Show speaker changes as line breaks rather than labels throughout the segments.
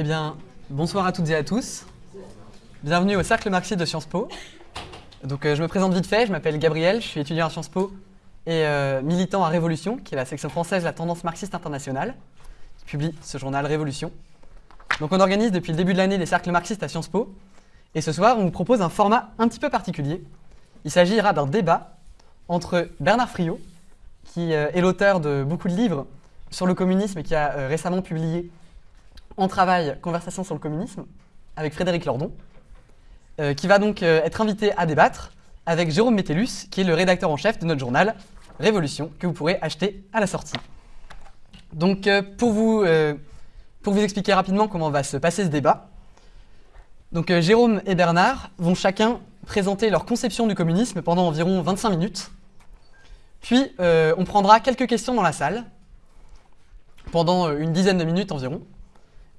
Eh bien, bonsoir à toutes et à tous. Bienvenue au Cercle marxiste de Sciences Po. Donc, euh, je me présente vite fait, je m'appelle Gabriel, je suis étudiant à Sciences Po et euh, militant à Révolution, qui est la section française de la tendance marxiste internationale, qui publie ce journal Révolution. Donc, on organise depuis le début de l'année des cercles marxistes à Sciences Po. Et ce soir, on vous propose un format un petit peu particulier. Il s'agira d'un débat entre Bernard Friot, qui euh, est l'auteur de beaucoup de livres sur le communisme et qui a récemment publié En travail, Conversation sur le communisme, avec Frédéric Lordon, euh, qui va donc euh, être invité à débattre avec Jérôme Métellus, qui est le rédacteur en chef de notre journal Révolution, que vous pourrez acheter à la sortie. Donc, euh, pour, vous, pour vous expliquer rapidement comment va se passer ce débat, donc, Jérôme et Bernard vont chacun présenter leur conception du communisme pendant environ 25 minutes. Puis, on prendra quelques questions dans la salle, pendant une dizaine de minutes environ.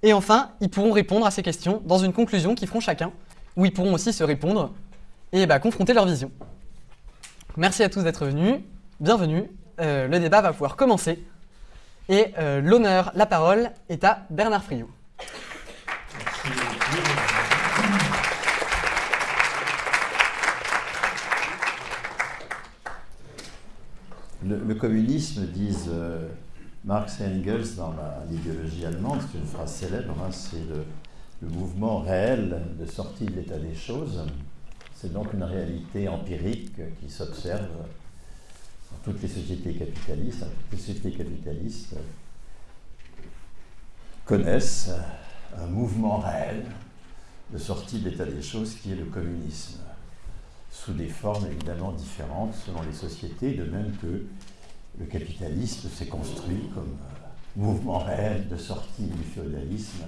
Et enfin, ils pourront répondre à ces questions dans une conclusion qu'ils feront chacun, où ils pourront aussi se répondre et bah, confronter leur vision. Merci à tous d'être venus, bienvenue. Euh, le débat va pouvoir commencer. Et euh, l'honneur, la parole est à Bernard Friot.
Le, communisme, disent euh, Marx et Engels dans l'idéologie allemande, c'est une phrase célèbre, hein, c'est le, le mouvement réel de sortie de l'état des choses. C'est donc une réalité empirique qui s'observe dans toutes les sociétés capitalistes. Toutes les sociétés capitalistes connaissent un mouvement réel de sortie de l'état des choses qui est le communisme sous des formes évidemment différentes selon les sociétés, de même que le capitalisme s'est construit comme euh, mouvement réel de sortie du féodalisme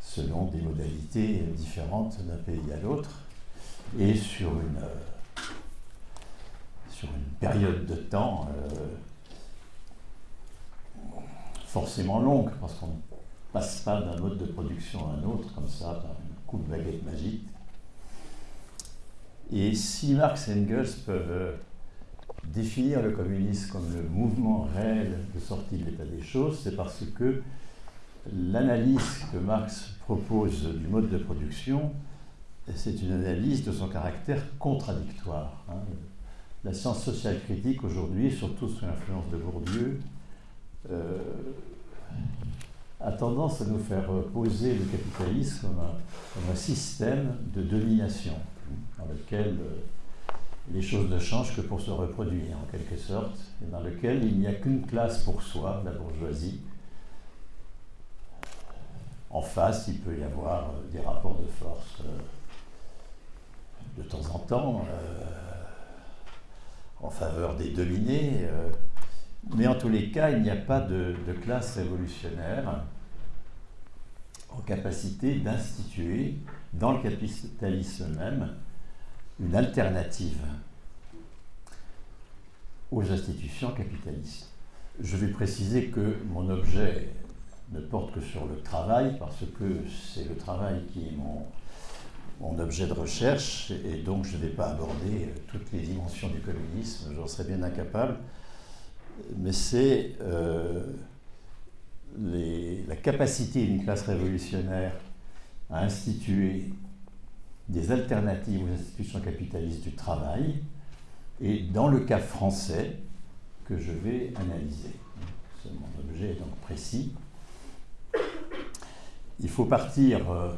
selon des modalités différentes d'un pays à l'autre et sur une, euh, sur une période de temps euh, forcément longue, parce qu'on ne passe pas d'un mode de production à un autre comme ça par un coup de baguette magique. Et si Marx et Engels peuvent définir le communisme comme le mouvement réel de sortie de l'état des choses, c'est parce que l'analyse que Marx propose du mode de production, c'est une analyse de son caractère contradictoire. hein. La science sociale critique aujourd'hui, surtout sous l'influence de Bourdieu, euh, a tendance à nous faire poser le capitalisme comme un, système de domination dans lequel euh, les choses ne changent que pour se reproduire en quelque sorte, et dans lequel il n'y a qu'une classe pour soi, la bourgeoisie. En face, il peut y avoir euh, des rapports de force euh, de temps en temps euh, en faveur des dominés, mais en tous les cas, il n'y a pas de, de classe révolutionnaire en capacité d'instituer dans le capitalisme même une alternative aux institutions capitalistes. Je vais préciser que mon objet ne porte que sur le travail, parce que c'est le travail qui est mon, objet de recherche, et donc je ne vais pas aborder toutes les dimensions du communisme, j'en serais bien incapable, mais c'est euh, la capacité d'une classe révolutionnaire à instituer des alternatives aux institutions capitalistes du travail, et dans le cas français que je vais analyser. Mon objet est donc précis. Il faut partir euh,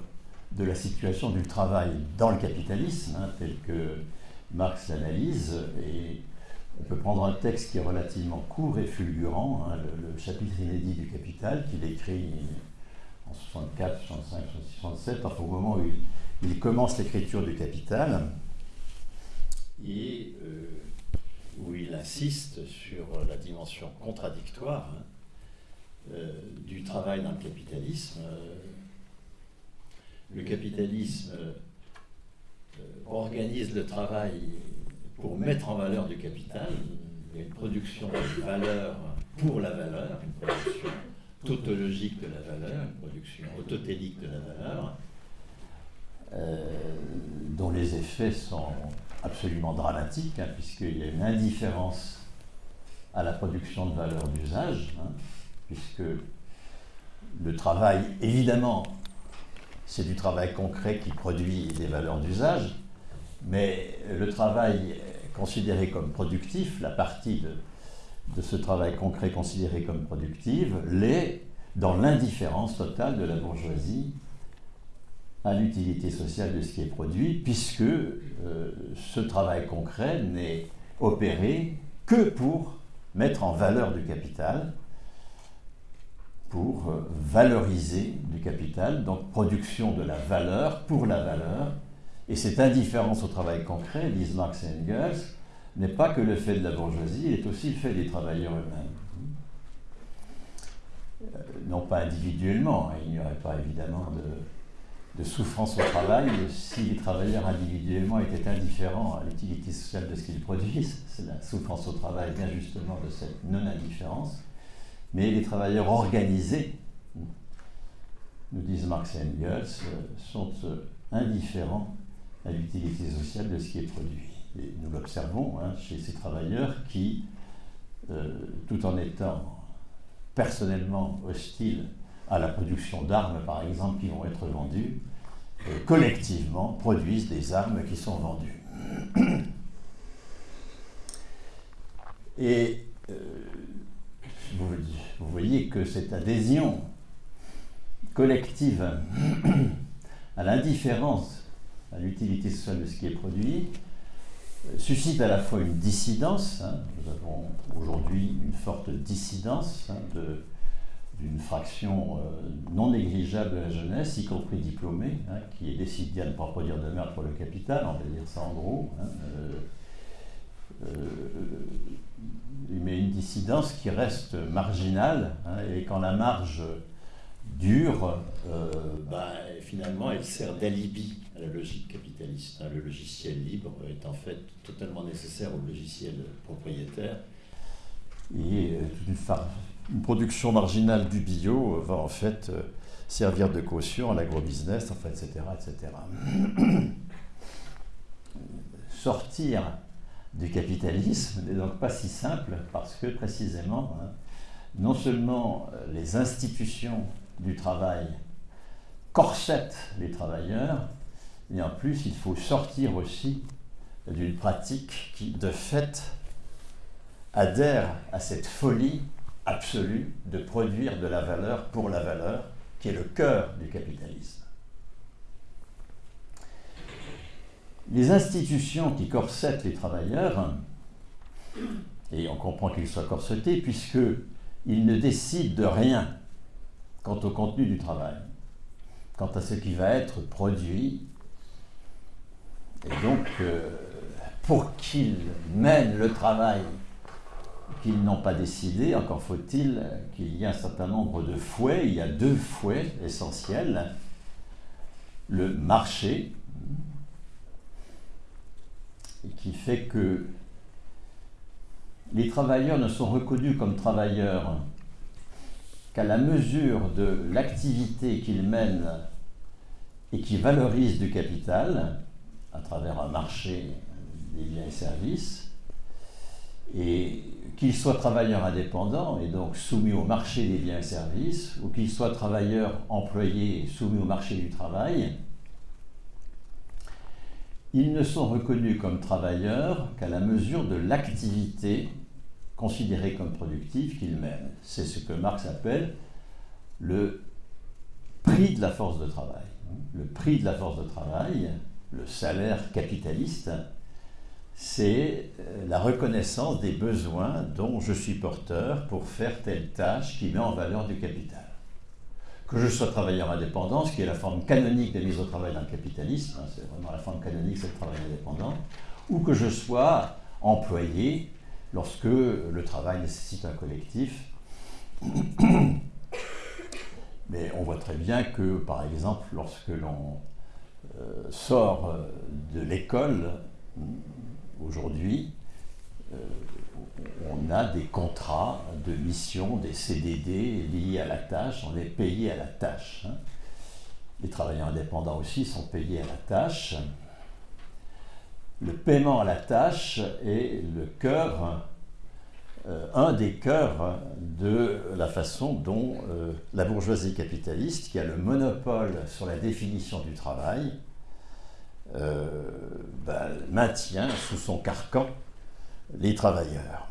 de la situation du travail dans le capitalisme, hein, tel que Marx l'analyse, et on peut prendre un texte qui est relativement court et fulgurant, hein, le, le chapitre inédit du Capital, qu'il écrit en 64, 65, 67, enfin au moment où il, il commence l'écriture du Capital, euh, où il insiste sur la dimension contradictoire hein, euh, du travail dans le capitalisme. Euh, Le capitalisme organise le travail pour mettre en valeur du capital. Il y a une production de valeur pour la valeur, une production tautologique de la valeur, une production autotélique de la valeur, dont les effets sont absolument dramatiques, hein, puisqu'il y a une indifférence à la production de valeur d'usage, hein, puisque le travail, évidemment, c'est du travail concret qui produit des valeurs d'usage, mais le travail considéré comme productif, la partie de, de ce travail concret considéré comme productive, l'est dans l'indifférence totale de la bourgeoisie à l'utilité sociale de ce qui est produit, puisque euh, ce travail concret n'est opéré que pour mettre en valeur du capital, pour euh, valoriser du capital, donc production de la valeur pour la valeur. Et cette indifférence au travail concret, disent Marx et Engels, n'est pas que le fait de la bourgeoisie, il est aussi le fait des travailleurs eux-mêmes. Euh, non pas individuellement, hein, il n'y aurait pas évidemment de, de, souffrance au travail si les travailleurs individuellement étaient indifférents à l'utilité sociale de ce qu'ils produisent. C'est la souffrance au travail vient justement de cette non-indifférence. Mais les travailleurs organisés, nous disent Marx et Engels, sont euh, indifférents à l'utilité sociale de ce qui est produit. Et nous l'observons hein, chez ces travailleurs qui, euh, tout en étant personnellement hostiles à la production d'armes, par exemple, qui vont être vendues, collectivement produisent des armes qui sont vendues. Et euh, vous, voyez que cette adhésion collective à l'indifférence à l'utilité sociale de ce qui est produit suscite à la fois une dissidence, hein, nous avons aujourd'hui une forte dissidence hein, d'une fraction euh, non négligeable de la jeunesse, y compris diplômée, hein, qui est décidée à ne pas produire de merde pour le capital, on va dire ça en gros. Euh, euh, mais une dissidence qui reste marginale, et quand la marge dure, ben, finalement elle sert d'alibi à la logique capitaliste. Hein. Le logiciel libre est en fait totalement nécessaire au logiciel propriétaire. Et euh, une, production marginale du bio va en fait euh, servir de caution à l'agrobusiness, enfin, etc., etc. Sortir du capitalisme n'est donc pas si simple parce que précisément, hein, non seulement euh, les institutions du travail corsettent les travailleurs, et en plus, il faut sortir aussi d'une pratique qui, de fait, adhère à cette folie absolue de produire de la valeur pour la valeur, qui est le cœur du capitalisme. Les institutions qui corsettent les travailleurs, et on comprend qu'ils soient corsetés, puisqu'ils ne décident de rien quant au contenu du travail, quant à ce qui va être produit et donc, euh, pour qu'ils mènent le travail qu'ils n'ont pas décidé, encore faut-il qu'il y ait un certain nombre de fouets. Il y a deux fouets essentiels. Le marché, qui fait que les travailleurs ne sont reconnus comme travailleurs qu'à la mesure de l'activité qu'ils mènent et qui valorise du capital, à travers un marché des biens et services, qu'ils soient travailleurs indépendants et donc soumis au marché des biens et services, ou qu'ils soient travailleurs employés soumis au marché du travail, ils ne sont reconnus comme travailleurs qu'à la mesure de l'activité considérée comme productive qu'ils mènent. C'est ce que Marx appelle le prix de la force de travail. Le prix de la force de travail, le salaire capitaliste, c'est euh, la reconnaissance des besoins dont je suis porteur pour faire telle tâche qui met en valeur du capital. Que je sois travailleur indépendant, ce qui est la forme canonique de mise au travail dans le capitalisme, hein, c'est vraiment la forme canonique, c'est le travail indépendant, ou que je sois employé lorsque le travail nécessite un collectif. Mais on voit très bien que, par exemple, lorsque l'on euh, sort euh, de l'école, aujourd'hui, euh, on a des contrats de mission, des CDD liés à la tâche, on est payé à la tâche. Hein. Les travailleurs indépendants aussi sont payés à la tâche. Le paiement à la tâche est le cœur euh, un des cœurs de la façon dont euh, la bourgeoisie capitaliste, qui a le monopole sur la définition du travail, ben, maintient sous son carcan les travailleurs.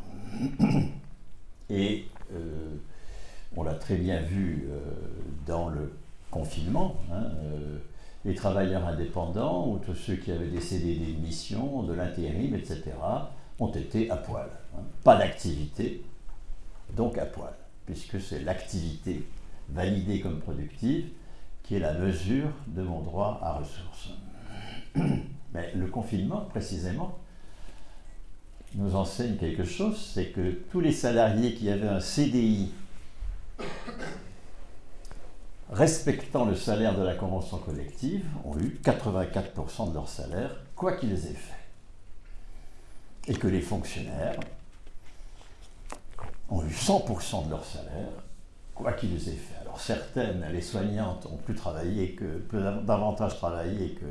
Et on l'a très bien vu dans le confinement. Hein, les travailleurs indépendants ou tous ceux qui avaient décédé des missions, de l'intérim, etc., ont été à poil. Hein. Pas d'activité, donc à poil, puisque c'est l'activité validée comme productive qui est la mesure de mon droit à ressources. Mais le confinement, précisément, nous enseigne quelque chose, c'est que tous les salariés qui avaient un CDI respectant le salaire de la convention collective, ont eu 84% de leur salaire, quoi qu'ils aient fait. Et que les fonctionnaires ont eu 100% de leur salaire, quoi qu'ils aient fait. Alors certaines, les soignantes, ont plus travaillé que, davantage travaillé que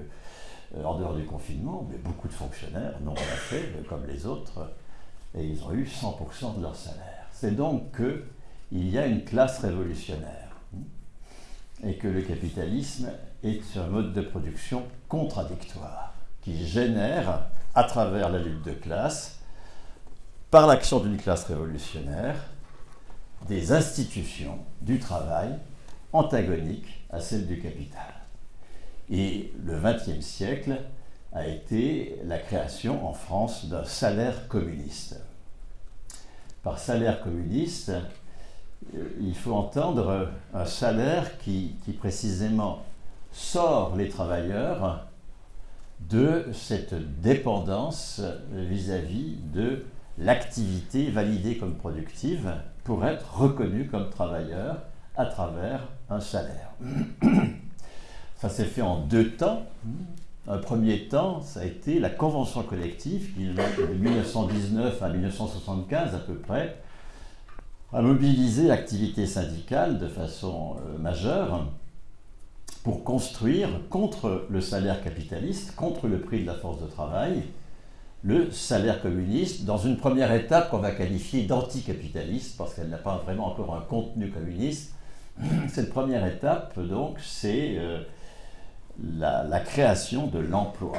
en dehors du confinement, mais beaucoup de fonctionnaires n'ont rien fait, comme les autres, et ils ont eu 100% de leur salaire. C'est donc qu'il y a une classe révolutionnaire et que le capitalisme est un mode de production contradictoire qui génère, à travers la lutte de classe, par l'action d'une classe révolutionnaire, des institutions du travail antagoniques à celles du capital. Et le XXe siècle a été la création en France d'un salaire communiste. Par salaire communiste, il faut entendre un salaire qui, précisément sort les travailleurs de cette dépendance vis-à-vis de l'activité validée comme productive pour être reconnu comme travailleur à travers un salaire. Ça s'est fait en deux temps. Un premier temps, ça a été la convention collective qui, de 1919 à 1975 à peu près, a mobilisé l'activité syndicale de façon euh, majeure pour construire contre le salaire capitaliste, contre le prix de la force de travail, le salaire communiste, dans une première étape qu'on va qualifier d'anticapitaliste, parce qu'elle n'a pas vraiment encore un contenu communiste. Cette première étape, donc, c'est euh, la, création de l'emploi.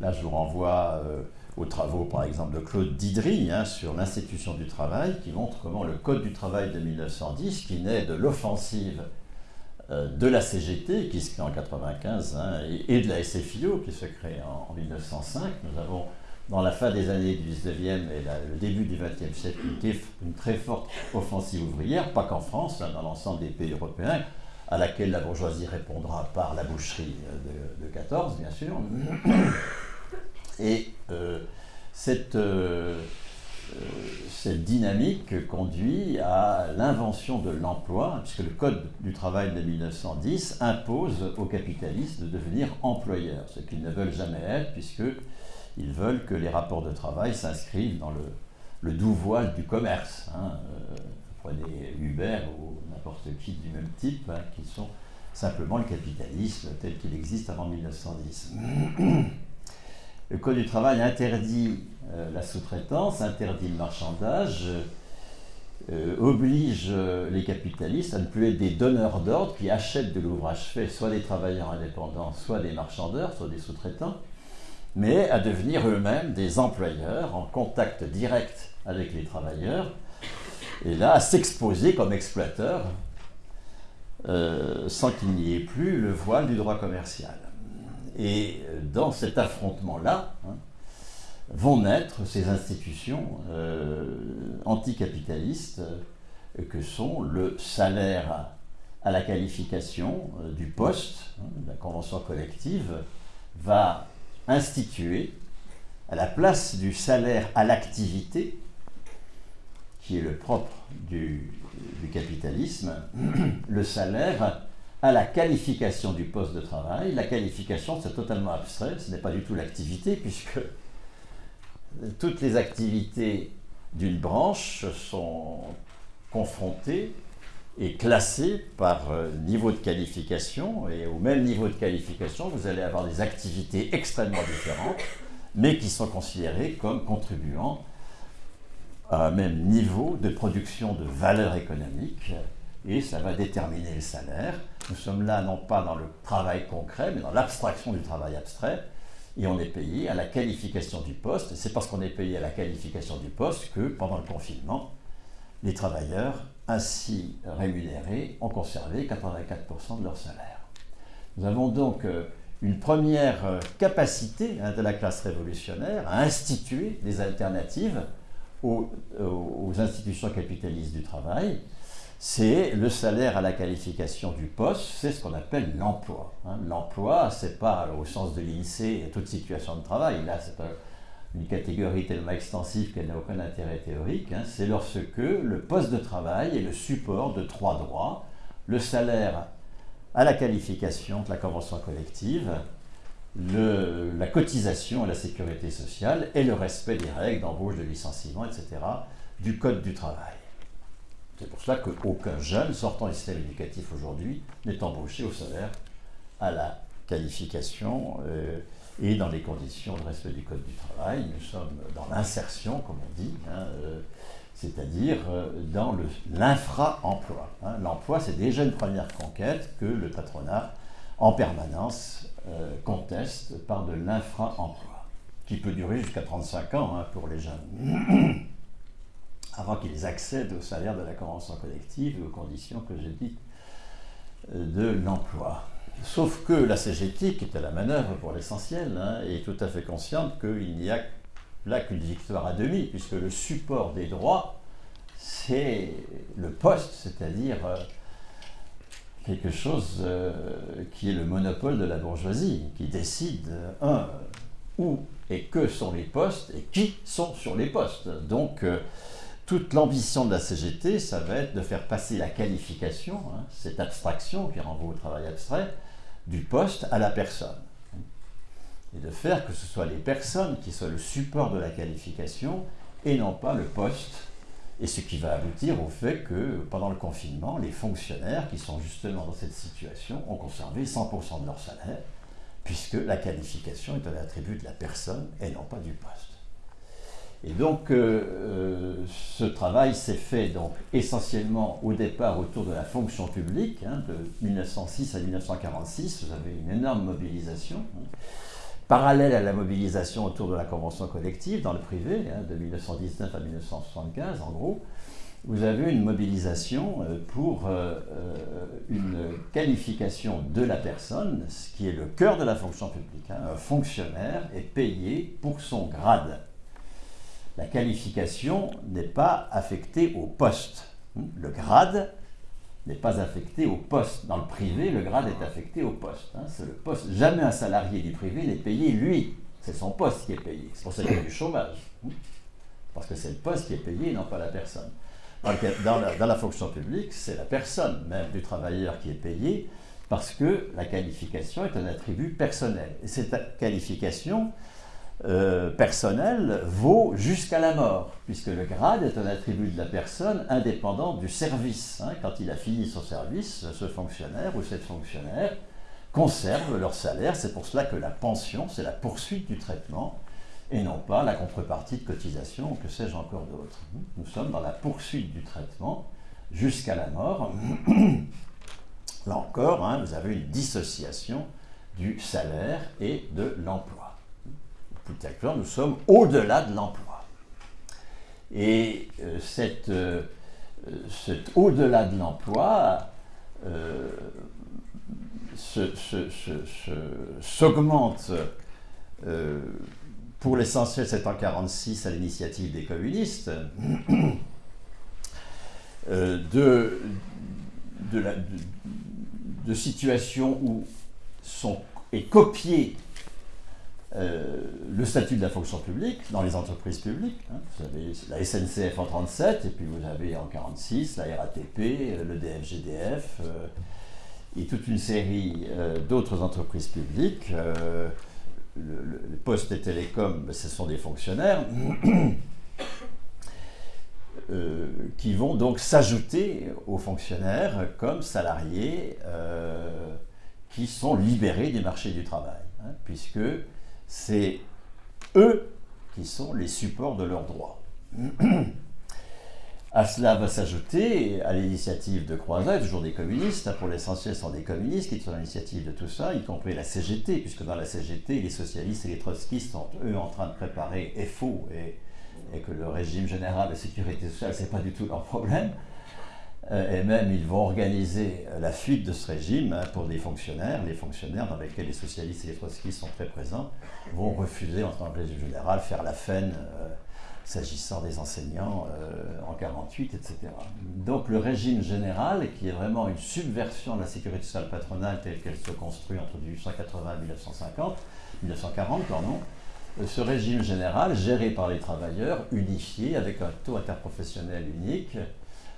Là, je vous renvoie euh, aux travaux, par exemple, de Claude Didry hein, sur l'institution du travail, qui montre comment le Code du travail de 1910, qui naît de l'offensive euh, de la CGT, qui se crée en 1995, hein, et, de la SFIO, qui se crée en, 1905, nous avons dans la fin des années du 19e et le début du 20e siècle une, très forte offensive ouvrière, pas qu'en France, hein, dans l'ensemble des pays européens, à laquelle la bourgeoisie répondra par la boucherie de, de 14, bien sûr. Et euh, cette, euh, euh, cette, dynamique conduit à l'invention de l'emploi, puisque le Code du travail de 1910 impose aux capitalistes de devenir employeurs, ce qu'ils ne veulent jamais être, puisqu'ils veulent que les rapports de travail s'inscrivent dans le, le, doux voile du commerce. Hein. prenez Uber ou n'importe qui du même type, hein, qui sont simplement le capitalisme tel qu'il existe avant 1910. Le Code du travail interdit euh, la sous-traitance, interdit le marchandage, euh, oblige euh, les capitalistes à ne plus être des donneurs d'ordre qui achètent de l'ouvrage fait, soit des travailleurs indépendants, soit des marchandeurs, soit des sous-traitants, mais à devenir eux-mêmes des employeurs en contact direct avec les travailleurs, et là à s'exposer comme exploiteurs sans qu'il n'y ait plus le voile du droit commercial. Et dans cet affrontement-là, hein, vont naître ces institutions euh, anticapitalistes euh, que sont le salaire à la qualification euh, du poste. Hein, la convention collective va instituer à la place du salaire à l'activité, qui est le propre du capitalisme, le salaire à la qualification du poste de travail. La qualification, c'est totalement abstrait, ce n'est pas du tout l'activité, puisque toutes les activités d'une branche sont confrontées et classées par euh, niveau de qualification. Et au même niveau de qualification, vous allez avoir des activités extrêmement différentes, mais qui sont considérées comme contribuant à un même niveau de production de valeur économique et ça va déterminer le salaire. Nous sommes là non pas dans le travail concret, mais dans l'abstraction du travail abstrait et on est payé à la qualification du poste. C'est parce qu'on est payé à la qualification du poste que pendant le confinement, les travailleurs ainsi rémunérés ont conservé 84% de leur salaire. Nous avons donc euh, une première euh, capacité hein, de la classe révolutionnaire à instituer des alternatives aux, institutions capitalistes du travail, c'est le salaire à la qualification du poste, c'est ce qu'on appelle l'emploi. Hein. L'emploi, c'est pas au sens de l'INSEE toute situation de travail, là c'est une catégorie tellement extensive qu'elle n'a aucun intérêt théorique, hein. c'est lorsque le poste de travail est le support de trois droits, le salaire à la qualification de la convention collective, la cotisation à la sécurité sociale et le respect des règles d'embauche, de licenciement, etc. du Code du travail. C'est pour cela qu'aucun jeune sortant du système éducatif aujourd'hui n'est embauché au salaire à la qualification euh, et dans les conditions de respect du Code du travail. Nous sommes dans l'insertion, comme on dit, hein, euh, c'est-à-dire euh, dans l'infra-emploi. Hein. L'emploi, c'est déjà une première conquête que le patronat, en permanence, conteste par de l'infra-emploi, qui peut durer jusqu'à 35 ans hein, pour les jeunes avant qu'ils accèdent au salaire de la convention collective et aux conditions que j'ai dites euh, de l'emploi. Sauf que la CGT, qui est à la manœuvre pour l'essentiel, hein, est tout à fait consciente qu'il n'y a là qu'une victoire à demi, puisque le support des droits, c'est le poste, c'est-à-dire euh, quelque chose euh, qui est le monopole de la bourgeoisie, qui décide, un, où et que sont les postes et qui sont sur les postes. Donc, toute l'ambition de la CGT, ça va être de faire passer la qualification, hein, cette abstraction qui renvoie au travail abstrait, du poste à la personne. Et de faire que ce soit les personnes qui soient le support de la qualification et non pas le poste. Et ce qui va aboutir au fait que pendant le confinement, les fonctionnaires qui sont justement dans cette situation ont conservé 100% de leur salaire, puisque la qualification est un attribut de la personne et non pas du poste. Et donc, euh, euh, ce travail s'est fait donc essentiellement au départ autour de la fonction publique, hein, de 1906 à 1946. Vous avez une énorme mobilisation. Hein. Parallèle à la mobilisation autour de la convention collective dans le privé, hein, de 1919 à 1975 en gros, vous avez une mobilisation euh, pour une qualification de la personne, ce qui est le cœur de la fonction publique. Un fonctionnaire est payé pour son grade la qualification n'est pas affectée au poste. Le grade n'est pas affecté au poste. Dans le privé, le grade est affecté au poste. Hein. C'est le poste. Jamais un salarié du privé n'est payé lui. C'est son poste qui est payé. C'est pour ça qu'il y a du chômage. Hein. Parce que c'est le poste qui est payé, non pas la personne. Dans, la, dans la fonction publique, c'est la personne même du travailleur qui est payée parce que la qualification est un attribut personnel. Et cette qualification, euh, personnel vaut jusqu'à la mort, puisque le grade est un attribut de la personne indépendant du service. Hein. Quand il a fini son service, ce fonctionnaire ou cette fonctionnaire conserve leur salaire. C'est pour cela que la pension, c'est la poursuite du traitement et non pas la contrepartie de cotisation, que sais-je encore d'autre. Nous sommes dans la poursuite du traitement jusqu'à la mort. Là encore, hein, vous avez une dissociation du salaire et de l'emploi nous sommes au-delà de l'emploi. Et euh, cette, euh, cet au-delà de l'emploi euh, s'augmente pour l'essentiel, c'est en 1946 à l'initiative des communistes, de, situations où sont, est copié euh, le statut de la fonction publique dans les entreprises publiques. Hein. Vous avez la SNCF en 37, et puis vous avez en 46 la RATP, euh, le DFGDF, euh, et toute une série d'autres entreprises publiques. le, Poste et Télécom, ben, ce sont des fonctionnaires qui vont donc s'ajouter aux fonctionnaires comme salariés qui sont libérés du marché du travail, hein, puisque c'est eux qui sont les supports de leurs droits. À cela va s'ajouter, à l'initiative de Croizat, toujours des communistes, hein, pour l'essentiel sont des communistes qui sont à l'initiative de tout ça, y compris la CGT, puisque dans la CGT, les socialistes et les trotskistes sont eux en train de préparer FO et, et que le régime général de sécurité sociale, ce n'est pas du tout leur problème. Euh, et même, ils vont organiser la fuite de ce régime hein, pour des fonctionnaires. Les fonctionnaires, dans lesquels les socialistes et les trotskistes sont très présents, vont refuser, en tant que régime général, faire la faine. Euh, s'agissant des enseignants euh, en 48, etc. Donc le régime général, qui est vraiment une subversion de la sécurité sociale patronale telle qu'elle se construit entre 1880 et 1950, 1940, pardon, euh, ce régime général, géré par les travailleurs, unifié, avec un taux interprofessionnel unique, euh,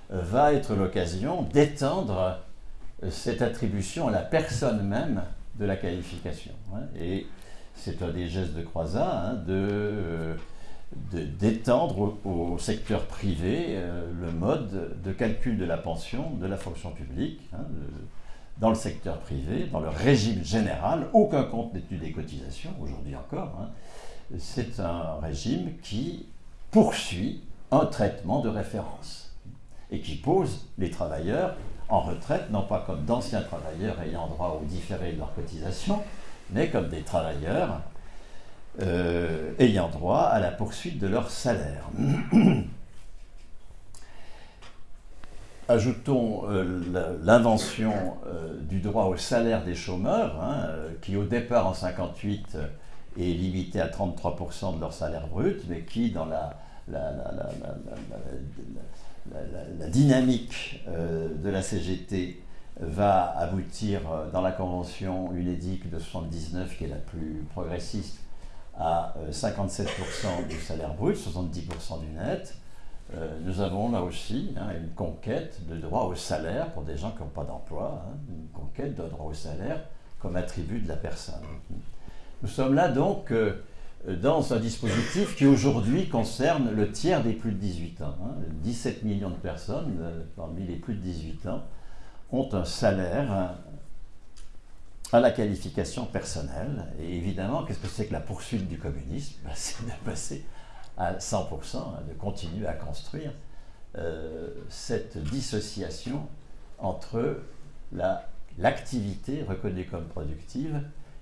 va être l'occasion d'étendre cette attribution à la personne même de la qualification. Hein. Et c'est un des gestes de Croizat hein, de d'étendre au, secteur privé euh, le mode de calcul de la pension de la fonction publique. Hein, dans le secteur privé, dans le régime général, aucun compte n'est tenu des cotisations, aujourd'hui encore. C'est un régime qui poursuit un traitement de référence et qui pose les travailleurs en retraite, non pas comme d'anciens travailleurs ayant droit au différé de leurs cotisations, mais comme des travailleurs euh, ayant droit à la poursuite de leur salaire. Ajoutons euh, l'invention euh, du droit au salaire des chômeurs, hein, qui au départ en 58 est limité à 33% de leur salaire brut, mais qui dans la, la dynamique de la CGT va aboutir dans la convention UNEDIC de 79, qui est la plus progressiste, à 57% euh, du salaire brut, 70% du net. Euh, nous avons là aussi hein, une conquête de droit au salaire pour des gens qui n'ont pas d'emploi, hein, une conquête de droit au salaire comme attribut de la personne. Nous sommes là donc euh, dans un dispositif qui aujourd'hui concerne le tiers des plus de 18 ans. 17 hein. millions de personnes parmi les plus de 18 ans ont un salaire à la qualification personnelle. Et évidemment, qu'est-ce que c'est que la poursuite du communisme? Ben, C'est de passer à 100%, hein, de continuer à construire euh, cette dissociation entre l'activité reconnue comme productive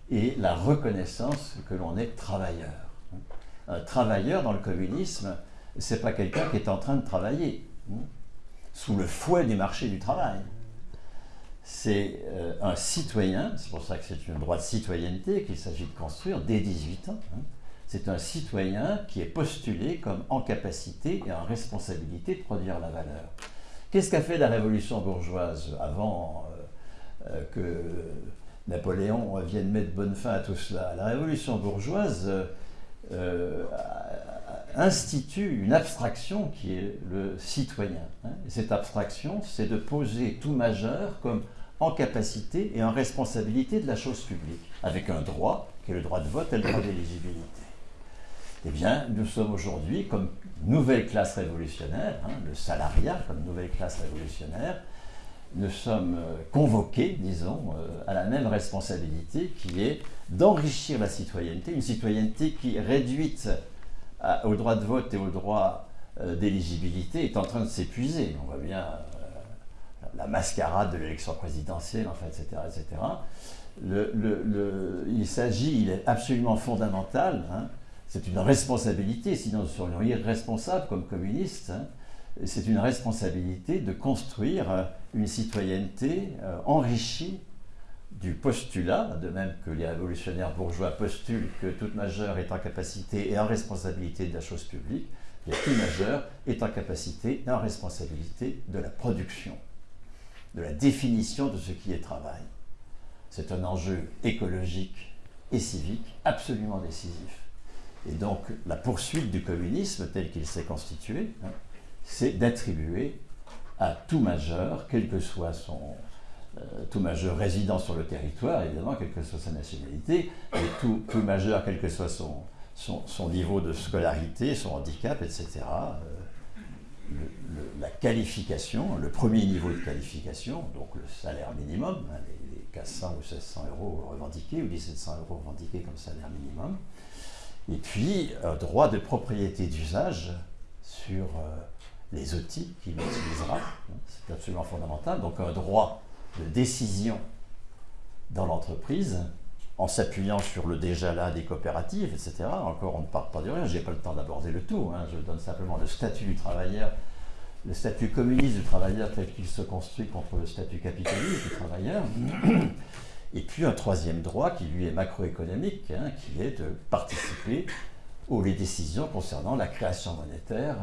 et la reconnaissance que l'on est travailleur. Un travailleur dans le communisme, c'est pas quelqu'un qui est en train de travailler hein, sous le fouet du marché du travail c'est euh, un citoyen, c'est pour ça que c'est un droit de citoyenneté qu'il s'agit de construire dès 18 ans. Hein. C'est un citoyen qui est postulé comme en capacité et en responsabilité de produire la valeur. Qu'est-ce qu'a fait la révolution bourgeoise avant euh, euh, que Napoléon vienne mettre bonne fin à tout cela La révolution bourgeoise institue une abstraction qui est le citoyen. Hein. cette abstraction, c'est de poser tout majeur comme en capacité et en responsabilité de la chose publique, avec un droit, qui est le droit de vote et le droit d'éligibilité. Eh bien, nous sommes aujourd'hui comme nouvelle classe révolutionnaire, hein, le salariat comme nouvelle classe révolutionnaire, nous sommes euh, convoqués, disons, euh, à la même responsabilité qui est d'enrichir la citoyenneté, une citoyenneté qui, réduite au droit de vote et au droit euh, d'éligibilité, est en train de s'épuiser. On voit bien la mascarade de l'élection présidentielle, enfin, etc. etc. Il s'agit, il est absolument fondamental, hein. c'est une responsabilité, sinon nous serions irresponsables comme communistes, hein. C'est une responsabilité de construire euh, une citoyenneté euh, enrichie du postulat, de même que les révolutionnaires bourgeois postulent que toute majeure est en capacité et en responsabilité de la chose publique, et tout majeur est en capacité et en responsabilité de la production de la définition de ce qui est travail. C'est un enjeu écologique et civique absolument décisif. Et donc la poursuite du communisme tel qu'il s'est constitué, hein, c'est d'attribuer à tout majeur, quel que soit son, euh, tout majeur résident sur le territoire, évidemment, quelle que soit sa nationalité, et tout, majeur, quel que soit son, son, niveau de scolarité, son handicap, etc., la qualification, le premier niveau de qualification, donc le salaire minimum, hein, les, 400 ou 1600 euros revendiqués, ou 1700 euros revendiqués comme salaire minimum, et puis un droit de propriété d'usage sur euh, les outils qu'il utilisera. C'est absolument fondamental. Donc un droit de décision dans l'entreprise en s'appuyant sur le déjà là des coopératives, etc. Encore, on ne part pas de rien, je n'ai pas le temps d'aborder le tout, hein. je donne simplement le statut du travailleur, le statut communiste du travailleur tel qu'il se construit contre le statut capitaliste du travailleur, et puis un troisième droit qui lui est macroéconomique, hein, qui est de participer aux décisions concernant la création monétaire,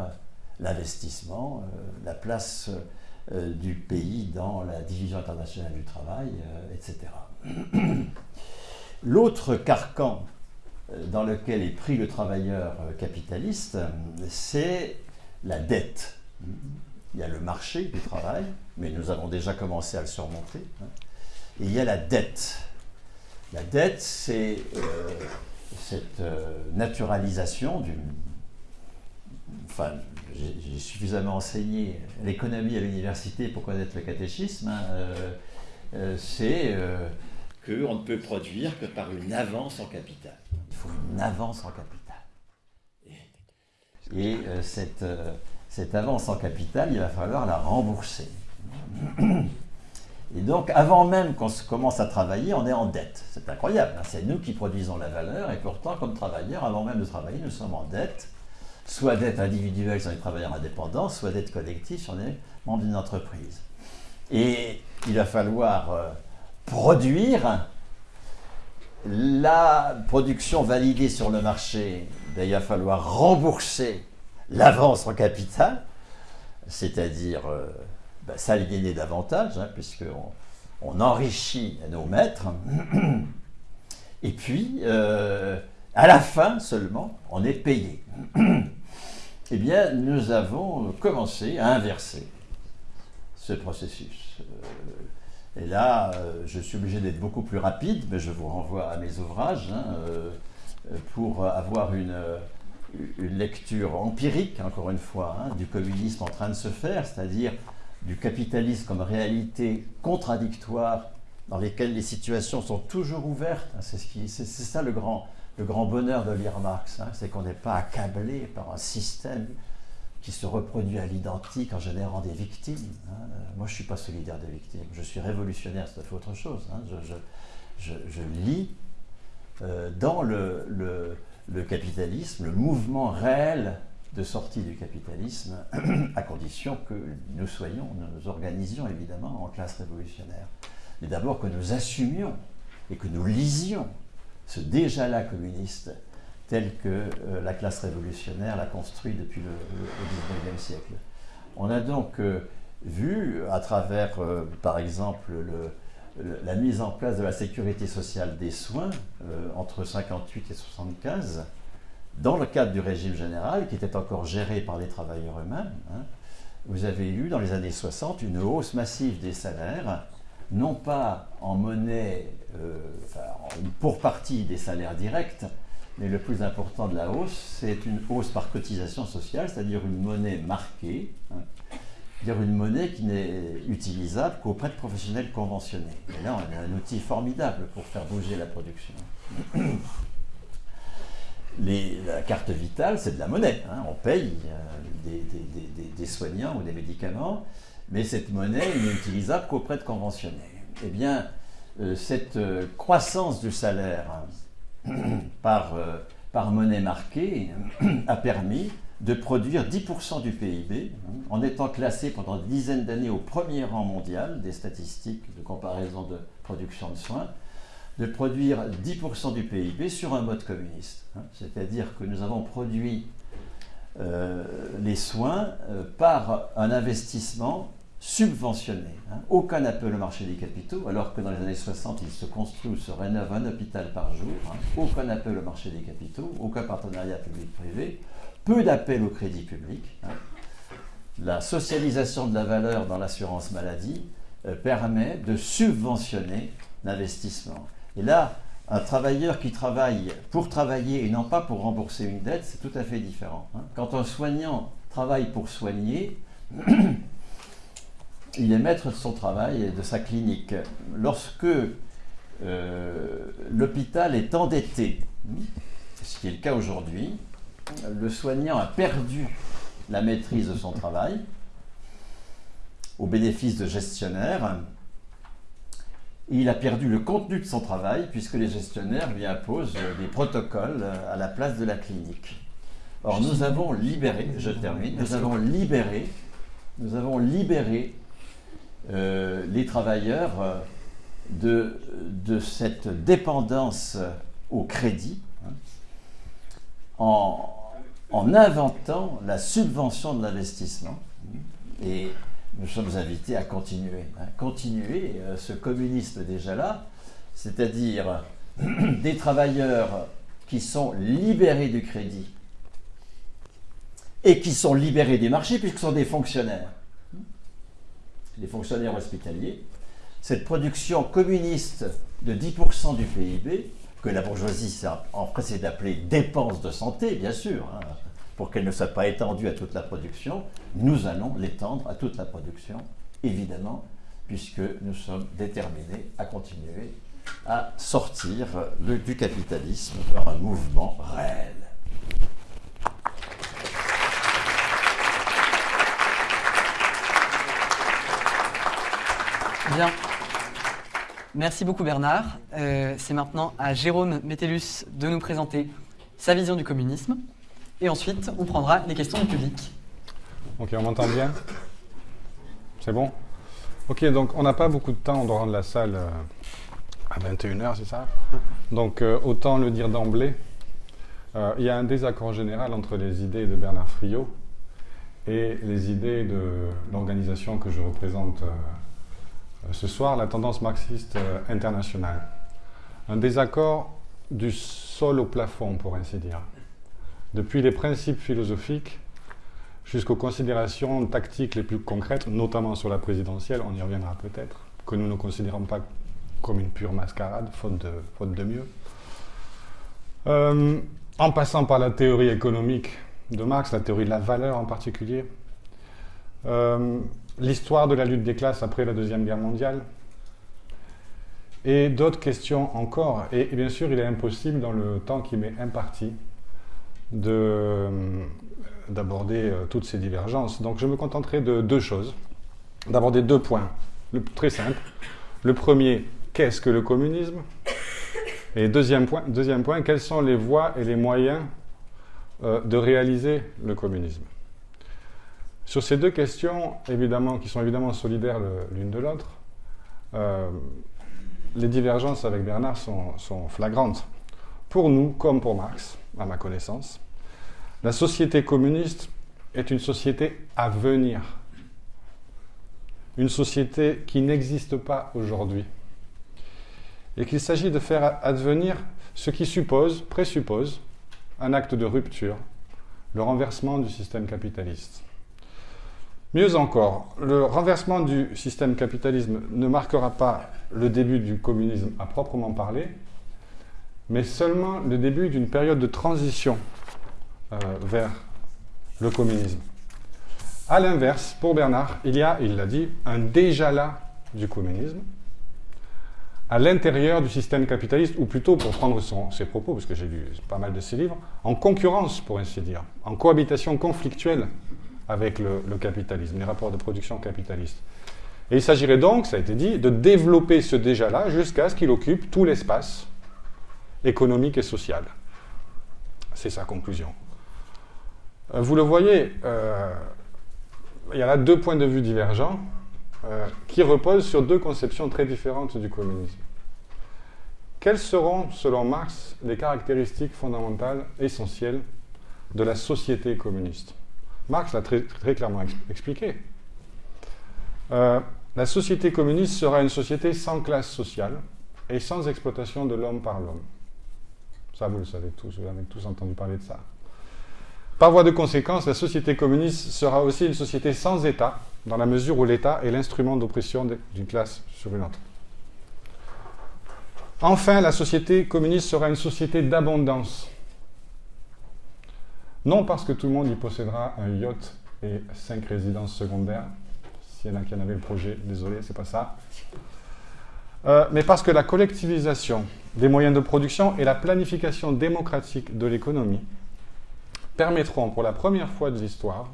l'investissement, euh, la place euh, du pays dans la division internationale du travail, euh, etc. L'autre carcan dans lequel est pris le travailleur capitaliste, c'est la dette. Il y a le marché du travail, mais nous avons déjà commencé à le surmonter. Hein. Et il y a la dette. La dette, c'est cette naturalisation d'une enfin, j'ai suffisamment enseigné l'économie à l'université pour connaître le catéchisme, hein, euh, euh, c'est euh, qu'on ne peut produire que par une avance en capital. Il faut une avance en capital. Et, cette, cette avance en capital, il va falloir la rembourser. Et donc, avant même qu'on commence à travailler, on est en dette. C'est incroyable. Hein. C'est nous qui produisons la valeur, et pourtant, comme travailleurs, avant même de travailler, nous sommes en dette soit d'être individuel si on est travailleur indépendant, soit d'être collectif si on est membre d'une entreprise. Et il va falloir euh, produire la production validée sur le marché, ben, il va falloir rembourser l'avance en capital, c'est-à-dire euh, ben, davantage, hein, puisqu'on on enrichit nos maîtres. Et puis, euh, à la fin seulement, on est payé. Eh bien, nous avons commencé à inverser ce processus. Euh, et là, euh, je suis obligé d'être beaucoup plus rapide, mais je vous renvoie à mes ouvrages hein, euh, pour avoir une, lecture empirique, encore une fois, hein, du communisme en train de se faire, c'est-à-dire du capitalisme comme réalité contradictoire dans lesquelles les situations sont toujours ouvertes. C'est ça le grand, le grand bonheur de lire Marx, hein, c'est qu'on n'est pas accablé par un système qui se reproduit à l'identique en générant des victimes. Hein. Moi, je ne suis pas solidaire des victimes, je suis révolutionnaire, c'est autre chose. Hein. Je, lis euh, dans le, le, capitalisme le mouvement réel de sortie du capitalisme, à condition que nous soyons, nous organisions évidemment en classe révolutionnaire. Mais d'abord que nous assumions et que nous lisions ce déjà-là communiste tel que euh, la classe révolutionnaire l'a construit depuis le, XIXe siècle. On a donc euh, vu, à travers, euh, par exemple, la mise en place de la sécurité sociale des soins entre 58 et 75, dans le cadre du régime général, qui était encore géré par les travailleurs eux-mêmes, hein, vous avez eu dans les années 60 une hausse massive des salaires, non pas en monnaie pour partie des salaires directs, mais le plus important de la hausse, c'est une hausse par cotisation sociale, c'est-à-dire une monnaie marquée, hein, c'est-à-dire une monnaie qui n'est utilisable qu'auprès de professionnels conventionnés. Et là, on a un outil formidable pour faire bouger la production. la carte vitale, c'est de la monnaie. Hein. on paye euh, des, soignants ou des médicaments, mais cette monnaie n'est utilisable qu'auprès de conventionnés. Eh bien, euh, cette euh, croissance du salaire par, euh, par monnaie marquée a permis de produire 10% du PIB, hein, en étant classé pendant des dizaines d'années au premier rang mondial des statistiques de comparaison de production de soins, de produire 10% du PIB sur un mode communiste. Hein. C'est-à-dire que nous avons produit les soins par un investissement subventionné. Hein. Aucun appel au marché des capitaux, alors que dans les années 60, il se construit ou se rénove un hôpital par jour. Hein. Aucun appel au marché des capitaux, aucun partenariat public-privé, peu d'appels au crédit public. Hein. La socialisation de la valeur dans l'assurance maladie euh, permet de subventionner l'investissement. Et là, un travailleur qui travaille pour travailler et non pas pour rembourser une dette, c'est tout à fait différent. Quand un soignant travaille pour soigner, il est maître de son travail et de sa clinique. Lorsque euh, l'hôpital est endetté, ce qui est le cas aujourd'hui, le soignant a perdu la maîtrise de son travail au bénéfice de gestionnaires. Il a perdu le contenu de son travail puisque les gestionnaires lui imposent des protocoles à la place de la clinique. Or, nous avons libéré, je termine, nous avons libéré, nous avons libéré euh, les travailleurs euh, de, cette dépendance au crédit hein, en, en, inventant la subvention de l'investissement. Et nous sommes invités à continuer, hein, euh, ce communisme déjà là, c'est-à-dire des travailleurs qui sont libérés du crédit et qui sont libérés des marchés puisque ce sont des fonctionnaires. Les fonctionnaires hospitaliers. Cette production communiste de 10% du PIB, que la bourgeoisie s'est empressée d'appeler dépenses de santé, bien sûr, hein, pour qu'elle ne soit pas étendue à toute la production, nous allons l'étendre à toute la production, évidemment, puisque nous sommes déterminés à continuer à sortir du capitalisme vers un mouvement réel.
Bien. Merci beaucoup Bernard. Euh, c'est maintenant à Jérôme Métellus de nous présenter sa vision du communisme. Et ensuite, on prendra les questions du public.
Ok, on m'entend bien? C'est bon? Ok, donc on n'a pas beaucoup de temps, on doit rendre la salle euh, à 21h, c'est ça? Donc euh, autant le dire d'emblée, il y a un désaccord général entre les idées de Bernard Friot et les idées de l'organisation que je représente ce soir la tendance marxiste euh, internationale. Un désaccord du sol au plafond, pour ainsi dire. Depuis les principes philosophiques jusqu'aux considérations tactiques les plus concrètes, notamment sur la présidentielle, on y reviendra peut-être, que nous ne considérons pas comme une pure mascarade, faute de, mieux. Euh, en passant par la théorie économique de Marx, la théorie de la valeur en particulier, l'histoire de la lutte des classes après la Deuxième Guerre mondiale, et d'autres questions encore. Et, bien sûr, il est impossible, dans le temps qui m'est imparti, euh, d'aborder euh, toutes ces divergences. Donc je me contenterai de deux choses, d'aborder deux points, très simple. Le premier, qu'est-ce que le communisme? Et deuxième point, deuxième point, quelles sont les voies et les moyens euh, de réaliser le communisme? Sur ces deux questions, évidemment, qui sont évidemment solidaires l'une de l'autre, euh, les divergences avec Bernard sont, sont, flagrantes. Pour nous, comme pour Marx, à ma connaissance, la société communiste est une société à venir. Une société qui n'existe pas aujourd'hui. Et qu'il s'agit de faire advenir ce qui suppose, présuppose, un acte de rupture, le renversement du système capitaliste. Mieux encore, le renversement du système capitalisme ne marquera pas le début du communisme à proprement parler, mais seulement le début d'une période de transition euh, vers le communisme. A l'inverse, pour Bernard, il y a, il l'a dit, un déjà là du communisme à l'intérieur du système capitaliste, ou plutôt, pour prendre ses propos, parce que j'ai lu pas mal de ses livres, en concurrence, pour ainsi dire, en cohabitation conflictuelle avec le, capitalisme, les rapports de production capitalistes. Et il s'agirait donc, ça a été dit, de développer ce déjà-là jusqu'à ce qu'il occupe tout l'espace économique et social. C'est sa conclusion. Euh, vous le voyez, euh, il y a là deux points de vue divergents euh, qui reposent sur deux conceptions très différentes du communisme. Quelles seront, selon Marx, les caractéristiques fondamentales, essentielles de la société communiste? Marx l'a très, clairement expliqué. Euh, la société communiste sera une société sans classe sociale et sans exploitation de l'homme par l'homme. Ça, vous le savez tous, vous avez tous entendu parler de ça. Par voie de conséquence, la société communiste sera aussi une société sans État, dans la mesure où l'État est l'instrument d'oppression d'une classe sur une autre. Enfin, la société communiste sera une société d'abondance, non parce que tout le monde y possédera un yacht et cinq résidences secondaires. S'il y en a qui en avaient le projet, désolé, c'est pas ça. Euh, mais parce que la collectivisation des moyens de production et la planification démocratique de l'économie permettront pour la première fois de l'histoire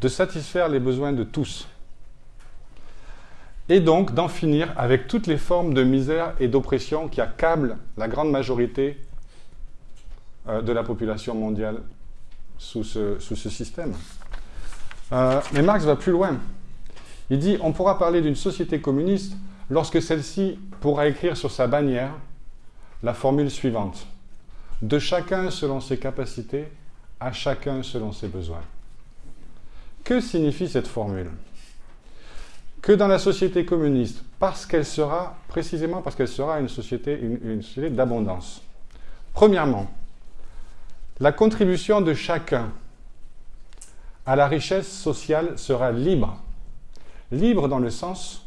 de satisfaire les besoins de tous, et donc d'en finir avec toutes les formes de misère et d'oppression qui accablent la grande majorité euh, de la population mondiale sous ce, système. Euh, mais Marx va plus loin. Il dit on pourra parler d'une société communiste lorsque celle-ci pourra écrire sur sa bannière la formule suivante. De chacun selon ses capacités, à chacun selon ses besoins. Que signifie cette formule? Que dans la société communiste, parce qu'elle sera, précisément parce qu'elle sera une société, une société d'abondance. Premièrement, la contribution de chacun à la richesse sociale sera libre. Libre dans le sens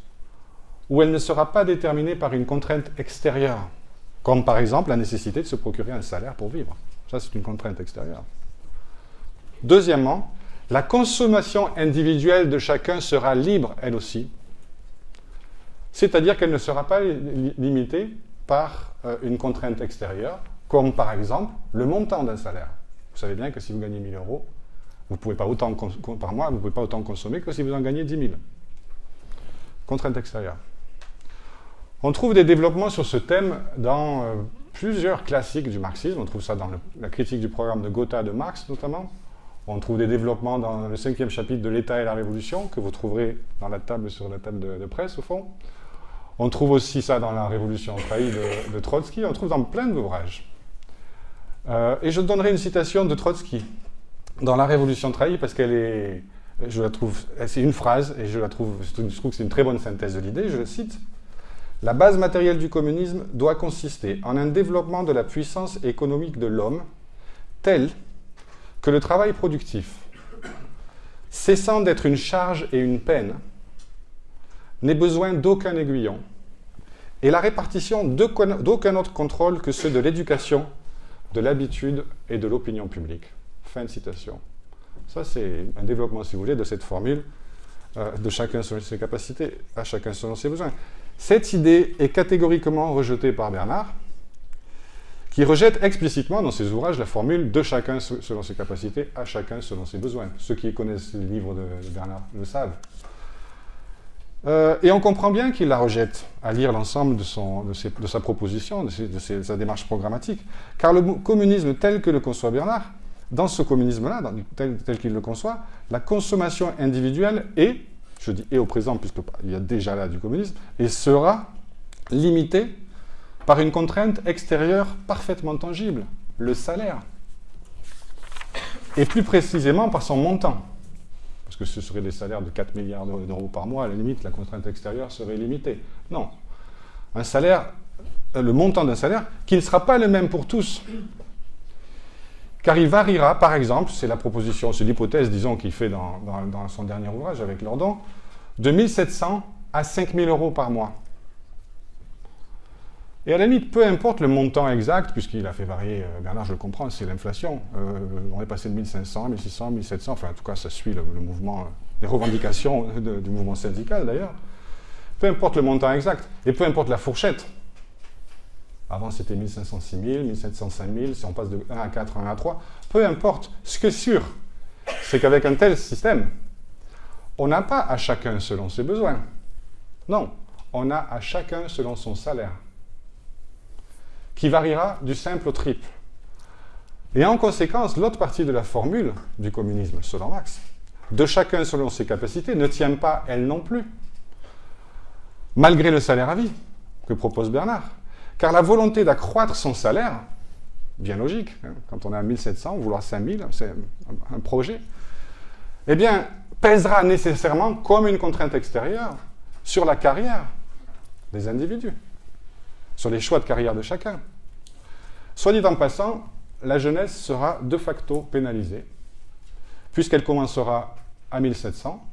où elle ne sera pas déterminée par une contrainte extérieure, comme par exemple la nécessité de se procurer un salaire pour vivre. Ça, c'est une contrainte extérieure. Deuxièmement, la consommation individuelle de chacun sera libre, elle aussi. C'est-à-dire qu'elle ne sera pas limitée par euh, une contrainte extérieure, comme par exemple le montant d'un salaire. Vous savez bien que si vous gagnez 1000 euros, vous pouvez pas autant par mois, vous ne pouvez pas autant consommer que si vous en gagnez 10 000. Contrainte extérieure. On trouve des développements sur ce thème dans euh, plusieurs classiques du marxisme. On trouve ça dans la critique du programme de Gotha de Marx, notamment. On trouve des développements dans le cinquième chapitre de l'État et la Révolution, que vous trouverez dans la table sur la table de, presse, au fond. On trouve aussi ça dans la Révolution trahie de, de Trotsky. On trouve dans plein d'ouvrages. Euh, et je donnerai une citation de Trotsky dans La Révolution trahie parce qu'elle est, je la trouve, c'est une phrase et je la trouve, je trouve que c'est une très bonne synthèse de l'idée. Je le cite. La base matérielle du communisme doit consister en un développement de la puissance économique de l'homme tel que le travail productif, cessant d'être une charge et une peine, n'ait besoin d'aucun aiguillon, et la répartition d'aucun autre contrôle que ceux de l'éducation de l'habitude et de l'opinion publique. Fin de citation. Ça, c'est un développement, si vous voulez, de cette formule euh, de chacun selon ses capacités, à chacun selon ses besoins. Cette idée est catégoriquement rejetée par Bernard, qui rejette explicitement dans ses ouvrages la formule de chacun selon ses capacités, à chacun selon ses besoins. Ceux qui connaissent le livre de Bernard le savent. Euh, et on comprend bien qu'il la rejette à lire l'ensemble de, sa proposition, de, sa démarche programmatique. Car le communisme tel que le conçoit Bernard, dans ce communisme-là, tel, tel qu'il le conçoit, la consommation individuelle est, je dis et au présent, puisqu'il y a déjà là du communisme, et sera limitée par une contrainte extérieure parfaitement tangible, le salaire. Et plus précisément par son montant que ce serait des salaires de 4 milliards d'euros par mois, à la limite, la contrainte extérieure serait limitée. Non. Un salaire, le montant d'un salaire, qui ne sera pas le même pour tous. Car il variera, par exemple, c'est la proposition, c'est l'hypothèse, disons, qu'il fait dans, dans, son dernier ouvrage avec Lordon, de 1700 à 5000 euros par mois. Et à la limite, peu importe le montant exact, puisqu'il a fait varier, euh, Bernard, je le comprends, c'est l'inflation. Euh, on est passé de 1500, 1600, 1700, enfin en tout cas ça suit le, mouvement, euh, les revendications du mouvement syndical d'ailleurs. Peu importe le montant exact, et peu importe la fourchette. Avant c'était 1500, 6000, 1700, 5000, si on passe de 1 à 4, 1 à 3, peu importe. Ce qui est sûr, c'est qu'avec un tel système, on n'a pas à chacun selon ses besoins. Non, on a à chacun selon son salaire qui variera du simple au triple. Et en conséquence, l'autre partie de la formule du communisme, selon Marx, de chacun selon ses capacités, ne tient pas elle non plus, malgré le salaire à vie que propose Bernard. Car la volonté d'accroître son salaire, bien logique, hein, quand on est à 1700, vouloir 5000, c'est un projet, eh bien, pèsera nécessairement comme une contrainte extérieure sur la carrière des individus sur les choix de carrière de chacun. Soit dit en passant, la jeunesse sera de facto pénalisée, puisqu'elle commencera à 1700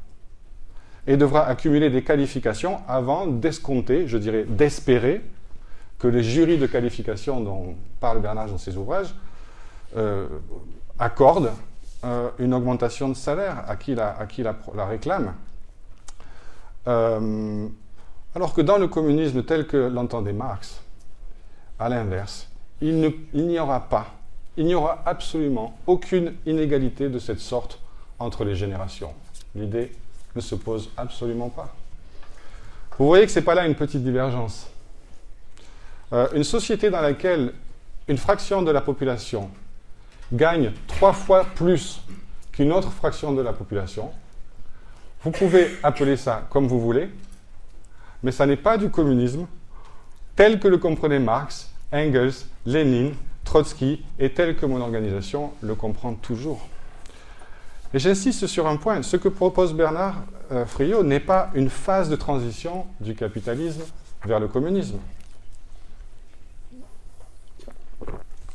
et devra accumuler des qualifications avant d'escompter, je dirais d'espérer, que les jurys de qualification dont parle Bernard dans ses ouvrages euh, accordent euh, une augmentation de salaire à qui la, à qui la, réclame. Euh, alors que dans le communisme tel que l'entendait Marx, à l'inverse, il n'y aura pas, il n'y aura absolument aucune inégalité de cette sorte entre les générations. l'idée ne se pose absolument pas. Vous voyez que ce n'est pas là une petite divergence. Euh, une société dans laquelle une fraction de la population gagne trois fois plus qu'une autre fraction de la population, vous pouvez appeler ça comme vous voulez, mais ça n'est pas du communisme tel que le comprenaient Marx, Engels, Lénine, Trotsky et tel que mon organisation le comprend toujours. Et j'insiste sur un point, ce que propose Bernard euh, Friot n'est pas une phase de transition du capitalisme vers le communisme.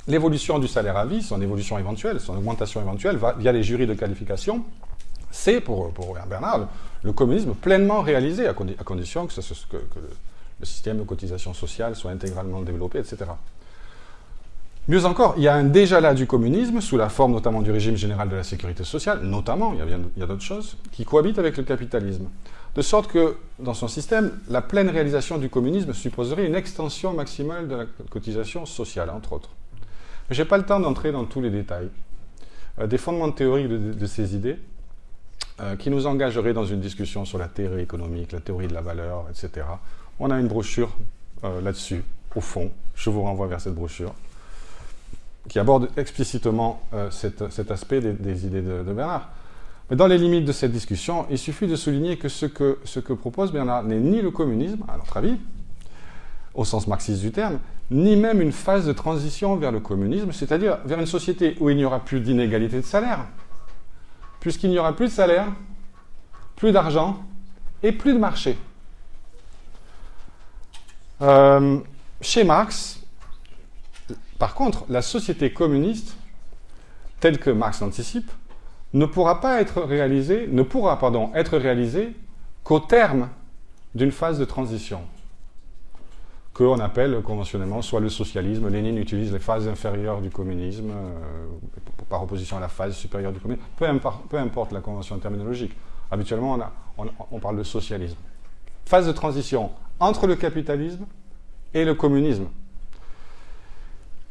L'évolution du salaire à vie, son évolution éventuelle, son augmentation éventuelle, via les jurys de qualification, c'est pour, Bernard le, communisme pleinement réalisé, à, condition que, le, système de cotisation sociale soit intégralement développé, etc. Mieux encore, il y a un déjà là du communisme, sous la forme notamment du régime général de la sécurité sociale, notamment, il y a, d'autres choses, qui cohabitent avec le capitalisme. De sorte que, dans son système, la pleine réalisation du communisme supposerait une extension maximale de la cotisation sociale, entre autres. Mais je n'ai pas le temps d'entrer dans tous les détails. Euh, des fondements théoriques de, ces idées, euh, qui nous engageraient dans une discussion sur la théorie économique, la théorie de la valeur, etc. On a une brochure euh, là-dessus, au fond. Je vous renvoie vers cette brochure qui aborde explicitement euh, cet, aspect des, idées de, Bernard. Mais dans les limites de cette discussion, il suffit de souligner que ce que, ce que propose Bernard n'est ni le communisme, à notre avis, au sens marxiste du terme, ni même une phase de transition vers le communisme, c'est-à-dire vers une société où il n'y aura plus d'inégalité de salaire. Puisqu'il n'y aura plus de salaire, plus d'argent et plus de marché. Euh, chez Marx, par contre, la société communiste, telle que Marx l'anticipe, ne pourra pas être réalisée, ne pourra, pardon, être réalisée qu'au terme d'une phase de transition, qu'on appelle conventionnellement soit le socialisme, Lénine utilise les phases inférieures du communisme, euh, par opposition à la phase supérieure du communisme, peu, importe, la convention terminologique. Habituellement, on parle de socialisme. Phase de transition entre le capitalisme et le communisme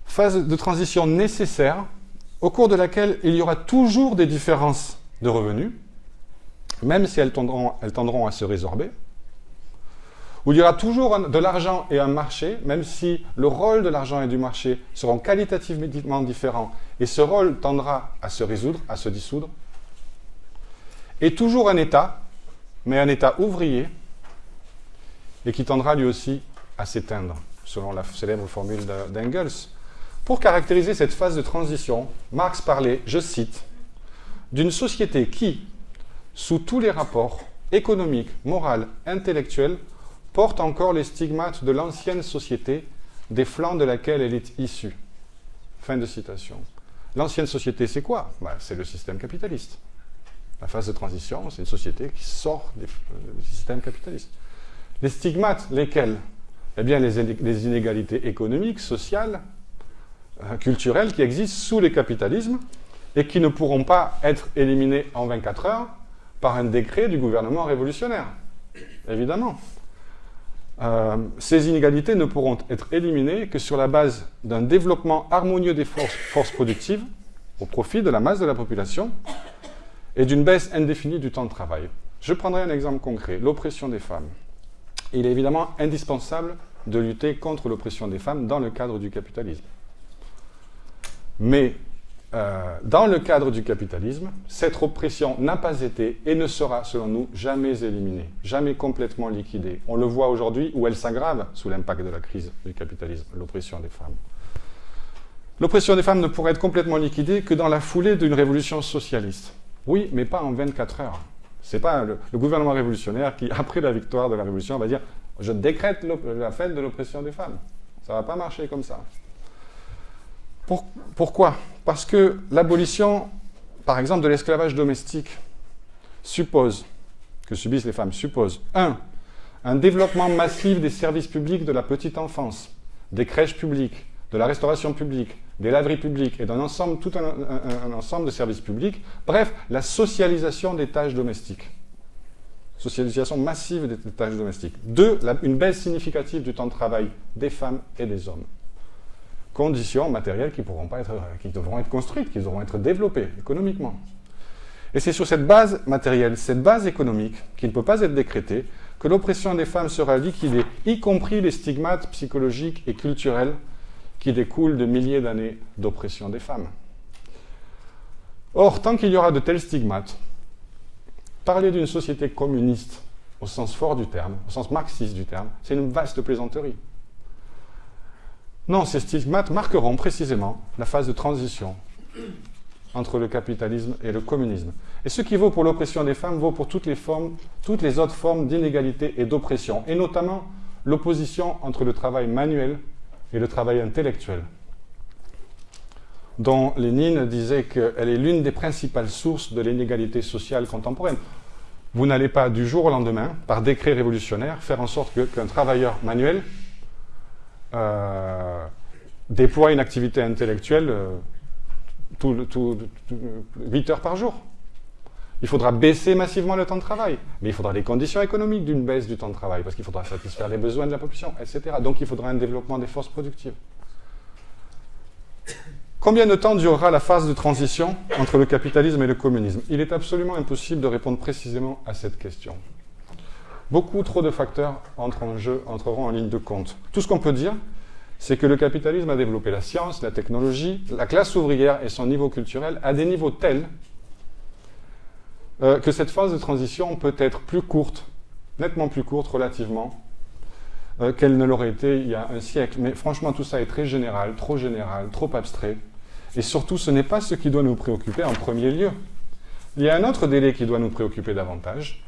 phase de transition nécessaire au cours de laquelle il y aura toujours des différences de revenus, même si elles tendront, elles tendront à se résorber, où il y aura toujours de l'argent et un marché, même si le rôle de l'argent et du marché seront qualitativement différents, et ce rôle tendra à se résoudre, à se dissoudre, et toujours un État, mais un État ouvrier, et qui tendra lui aussi à s'éteindre, selon la célèbre formule d'Engels. Pour caractériser cette phase de transition, Marx parlait, je cite, d'une société qui, sous tous les rapports économiques, moraux, intellectuels, porte encore les stigmates de l'ancienne société des flancs de laquelle elle est issue. Fin de citation. L'ancienne société, c'est quoi? Bah, C'est le système capitaliste. La phase de transition, c'est une société qui sort du système capitaliste. Les stigmates, lesquels? Eh bien, les inégalités économiques, sociales, euh, culturels qui existent sous les capitalismes et qui ne pourront pas être éliminés en 24 heures par un décret du gouvernement révolutionnaire. Évidemment. Euh, ces inégalités ne pourront être éliminées que sur la base d'un développement harmonieux des forces, forces, productives au profit de la masse de la population et d'une baisse indéfinie du temps de travail. Je prendrai un exemple concret, l'oppression des femmes. Il est évidemment indispensable de lutter contre l'oppression des femmes dans le cadre du capitalisme. Mais euh, dans le cadre du capitalisme, cette oppression n'a pas été et ne sera, selon nous, jamais éliminée, jamais complètement liquidée. On le voit aujourd'hui où elle s'aggrave sous l'impact de la crise du capitalisme, l'oppression des femmes. L'oppression des femmes ne pourrait être complètement liquidée que dans la foulée d'une révolution socialiste. Oui, mais pas en 24 heures. Ce n'est pas le, gouvernement révolutionnaire qui, après la victoire de la révolution, va dire « je décrète la fin de l'oppression des femmes ». Ça ne va pas marcher comme ça pourquoi? Parce que l'abolition, par exemple, de l'esclavage domestique suppose, que subissent les femmes, suppose, un, un développement massif des services publics de la petite enfance, des crèches publiques, de la restauration publique, des laveries publiques et d'un ensemble, tout un, ensemble de services publics. Bref, la socialisation des tâches domestiques. Socialisation massive des tâches domestiques. Deux, une baisse significative du temps de travail des femmes et des hommes conditions matérielles qui, pourront pas être, qui devront être construites, qui devront être développées économiquement. Et c'est sur cette base matérielle, cette base économique, qui ne peut pas être décrétée, que l'oppression des femmes sera liquidée, y compris les stigmates psychologiques et culturels qui découlent de milliers d'années d'oppression des femmes. Or, tant qu'il y aura de tels stigmates, parler d'une société communiste au sens fort du terme, au sens marxiste du terme, c'est une vaste plaisanterie. Non, ces stigmates marqueront précisément la phase de transition entre le capitalisme et le communisme. Et ce qui vaut pour l'oppression des femmes vaut pour toutes les, autres formes d'inégalité et d'oppression, et notamment l'opposition entre le travail manuel et le travail intellectuel, dont Lénine disait qu'elle est l'une des principales sources de l'inégalité sociale contemporaine. Vous n'allez pas du jour au lendemain, par décret révolutionnaire, faire en sorte qu'un travailleur manuel euh, déploie une activité intellectuelle euh, tout, tout, 8 heures par jour. Il faudra baisser massivement le temps de travail, mais il faudra les conditions économiques d'une baisse du temps de travail, parce qu'il faudra satisfaire les besoins de la population, etc. Donc il faudra un développement des forces productives. Combien de temps durera la phase de transition entre le capitalisme et le communisme? Il est absolument impossible de répondre précisément à cette question. Beaucoup trop de facteurs entrent en jeu, entreront en ligne de compte. Tout ce qu'on peut dire, c'est que le capitalisme a développé la science, la technologie, la classe ouvrière et son niveau culturel à des niveaux tels euh, que cette phase de transition peut être plus courte, nettement plus courte relativement, euh, qu'elle ne l'aurait été il y a un siècle. Mais franchement, tout ça est très général, trop général, trop abstrait. Et surtout, ce n'est pas ce qui doit nous préoccuper en premier lieu. Il y a un autre délai qui doit nous préoccuper davantage,